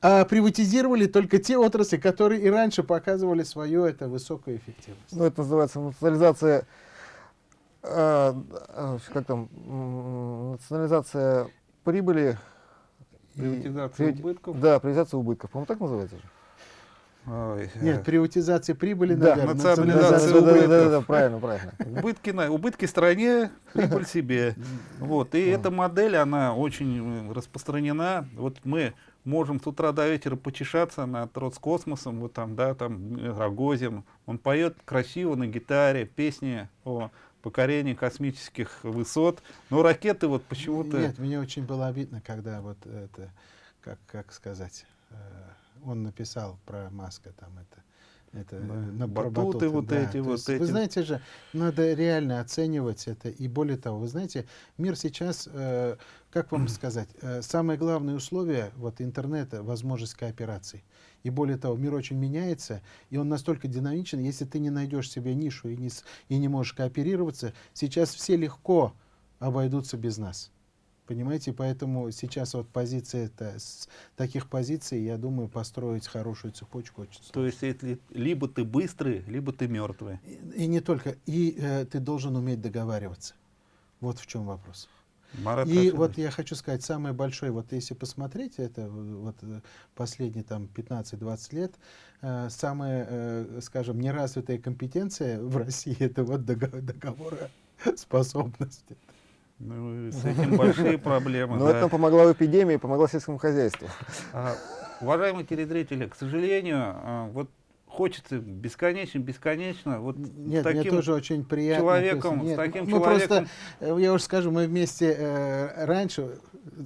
А приватизировали только те отрасли, которые и раньше показывали свою это высокую эффективность.
Ну, это называется национализация, э, э, как там, национализация прибыли. и-
Приватизация
привати-
убытков.
Да, приватизация убытков. По-моему, так называется же?
Ой, э,
Нет, приватизация прибыли,
Да,
наверное,
национализация
да, да, да,
убытков.
да, да, да, правильно, правильно.
Убытки, на, убытки стране, прибыль себе. Вот. И эта модель, она очень э, распространена. Вот мы можем с утра до вечера почешаться над Роскосмосом, вот там, да, там э, Рогозин. Он поет красиво на гитаре песни о покорении космических высот. Но ракеты вот почему-то...
Нет, мне очень было обидно, когда вот это, как, как сказать, э, он написал про Маска там это. Это
Да,
э, на про
батуты вот
да.
эти
То
вот
есть,
эти.
Вы знаете же, надо реально оценивать это. И более того, вы знаете, мир сейчас, э, как вам сказать, э, самое главное условие вот интернета возможность кооперации. И более того, мир очень меняется, и он настолько динамичен, если ты не найдешь себе нишу и не, и не можешь кооперироваться, сейчас все легко обойдутся без нас. Понимаете, поэтому сейчас вот позиция это, с таких позиций, я думаю, построить хорошую цепочку очень сложно.
То есть если либо ты быстрый, либо ты мертвый.
И, и не только, и э, ты должен уметь договариваться. Вот в чем вопрос.
Марат
И
Рашидович.
вот я хочу сказать, самое большое, вот если посмотреть это, в- вот э, последние там 15-20 лет, э, самая, э, скажем, неразвитая компетенция в России это вот дого- договороспособность.
Ну, с этим большие проблемы.
Но
да.
это нам помогла в эпидемии, помогла сельскому хозяйству.
А, уважаемые телезрители, к сожалению, а, вот хочется бесконечно, бесконечно, вот
Нет,
таким
мне тоже очень приятно.
человеком,
есть,
с таким
мы
человеком,
просто, э, я уже скажу, мы вместе э, раньше,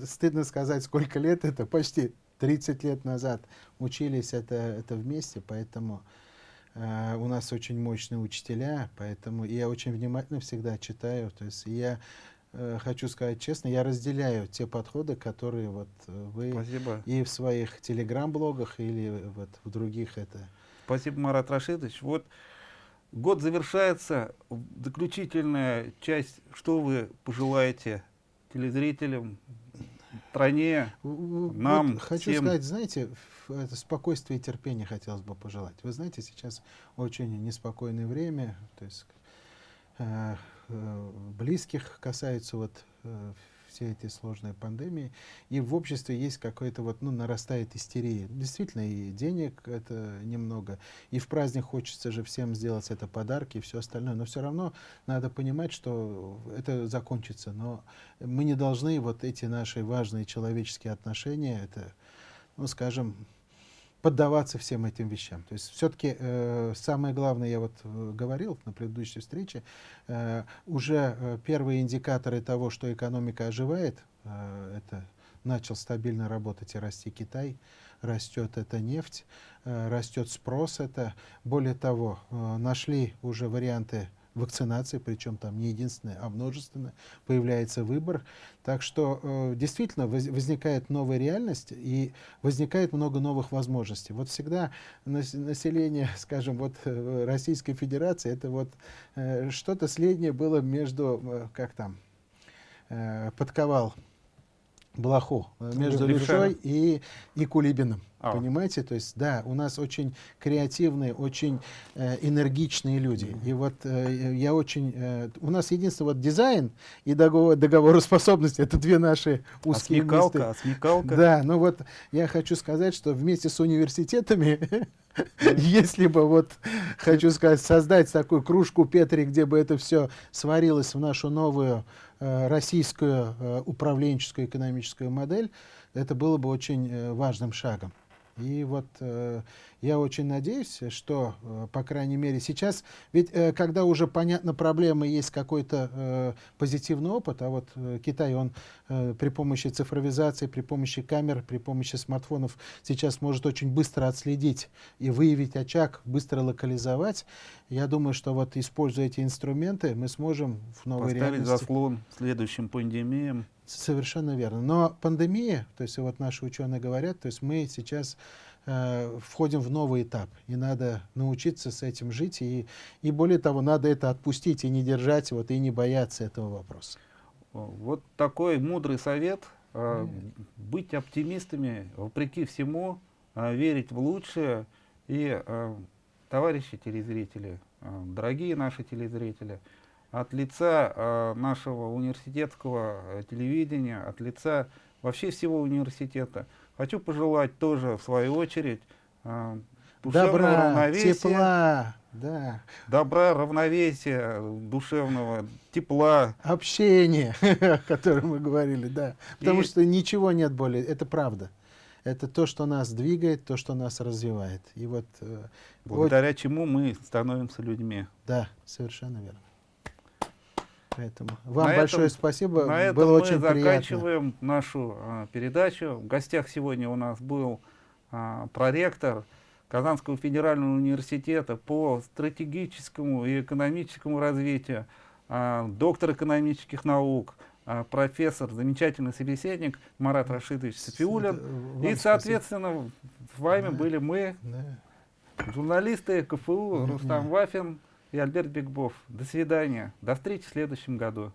стыдно сказать, сколько лет это, почти 30 лет назад учились это, это вместе, поэтому э, у нас очень мощные учителя, поэтому я очень внимательно всегда читаю, то есть я хочу сказать честно, я разделяю те подходы, которые вот э, вы
спасибо,
и в своих телеграм-блогах или вот в других это
спасибо, Марат Рашидович. Вот год завершается, заключительная часть, что вы пожелаете телезрителям, стране, Нам
вот хочу
всем-
сказать, знаете, это спокойствие и терпение хотелось бы пожелать. Вы знаете, сейчас очень неспокойное время, то есть э, э, близких касаются вот э, все эти сложные пандемии, и в обществе есть какой-то вот, ну, нарастает истерия. Действительно, и денег это немного, и в праздник хочется же всем сделать это подарки и все остальное, но все равно надо понимать, что это закончится, но мы не должны вот эти наши важные человеческие отношения, это, ну, скажем, поддаваться всем этим вещам. То есть все-таки э, самое главное, я вот э, говорил на предыдущей встрече, э, уже э, первые индикаторы того, что экономика оживает, э, это начал стабильно работать и расти Китай, растет эта нефть, э, растет спрос это. Более того, э, нашли уже варианты вакцинации, причем там не единственное, а множественно, появляется выбор. Так что э, действительно воз, возникает новая реальность и возникает много новых возможностей. Вот всегда нас, население, скажем, вот э, Российской Федерации, это вот э, что-то среднее было между, э, как там, э, подковал Блоху, э, между
Левша.
Левшой и, и Кулибиным.
А.
Понимаете? То есть, да, у нас очень креативные, очень э, энергичные люди. И вот э, я очень... Э, у нас единственное, вот дизайн и договор, договороспособность — это две наши
А
узкие
смекалка,
места.
а смекалка.
Да, ну вот я хочу сказать, что вместе с университетами, если бы вот, хочу сказать, создать такую кружку Петри, где бы это все сварилось в нашу новую российскую э, управленческую экономическую модель, это было бы очень э, важным шагом. И вот э, я очень надеюсь, что, э, по крайней мере, сейчас, ведь э, когда уже понятна проблема, есть какой-то э, позитивный опыт, а вот Китай, он при помощи цифровизации, при помощи камер, при помощи смартфонов сейчас может очень быстро отследить и выявить очаг, быстро локализовать. Я думаю, что вот используя эти инструменты, мы сможем в новой
Поставить
реальности...
заслон следующим пандемиям.
Совершенно верно. Но пандемия, то есть вот наши ученые говорят, то есть мы сейчас э, входим в новый этап, и надо научиться с этим жить, и, и более того, надо это отпустить и не держать, вот, и не бояться этого вопроса.
Вот такой мудрый совет. э, Быть оптимистами, вопреки всему, э, верить в лучшее. И, э, товарищи телезрители, э, дорогие наши телезрители, от лица э, нашего университетского э, телевидения, от лица вообще всего университета, хочу пожелать тоже, в свою очередь, э,
Добра,
равновесия,
тепла, да,
добра, равновесия, душевного тепла,
общения, о котором мы говорили, да. Потому
И-
что ничего нет более, это правда. Это то, что нас двигает, то, что нас развивает. И вот, э,
благодаря чему мы становимся людьми.
да, совершенно верно. Поэтому вам
На
большое
этом-
спасибо,
На этом
было
мы
очень приятно.
заканчиваем нашу а, передачу. В гостях сегодня у нас был а, проректор Казанского федерального университета по стратегическому и экономическому развитию, а, доктор экономических наук, а, профессор, замечательный собеседник Марат Рашидович Сафиулин.
Вам
И,
спасибо.
соответственно, с вами
Да.
были мы,
Да.
журналисты КФУ. Рустам Вафин и Альберт Бекбов. До свидания. До встречи в следующем году.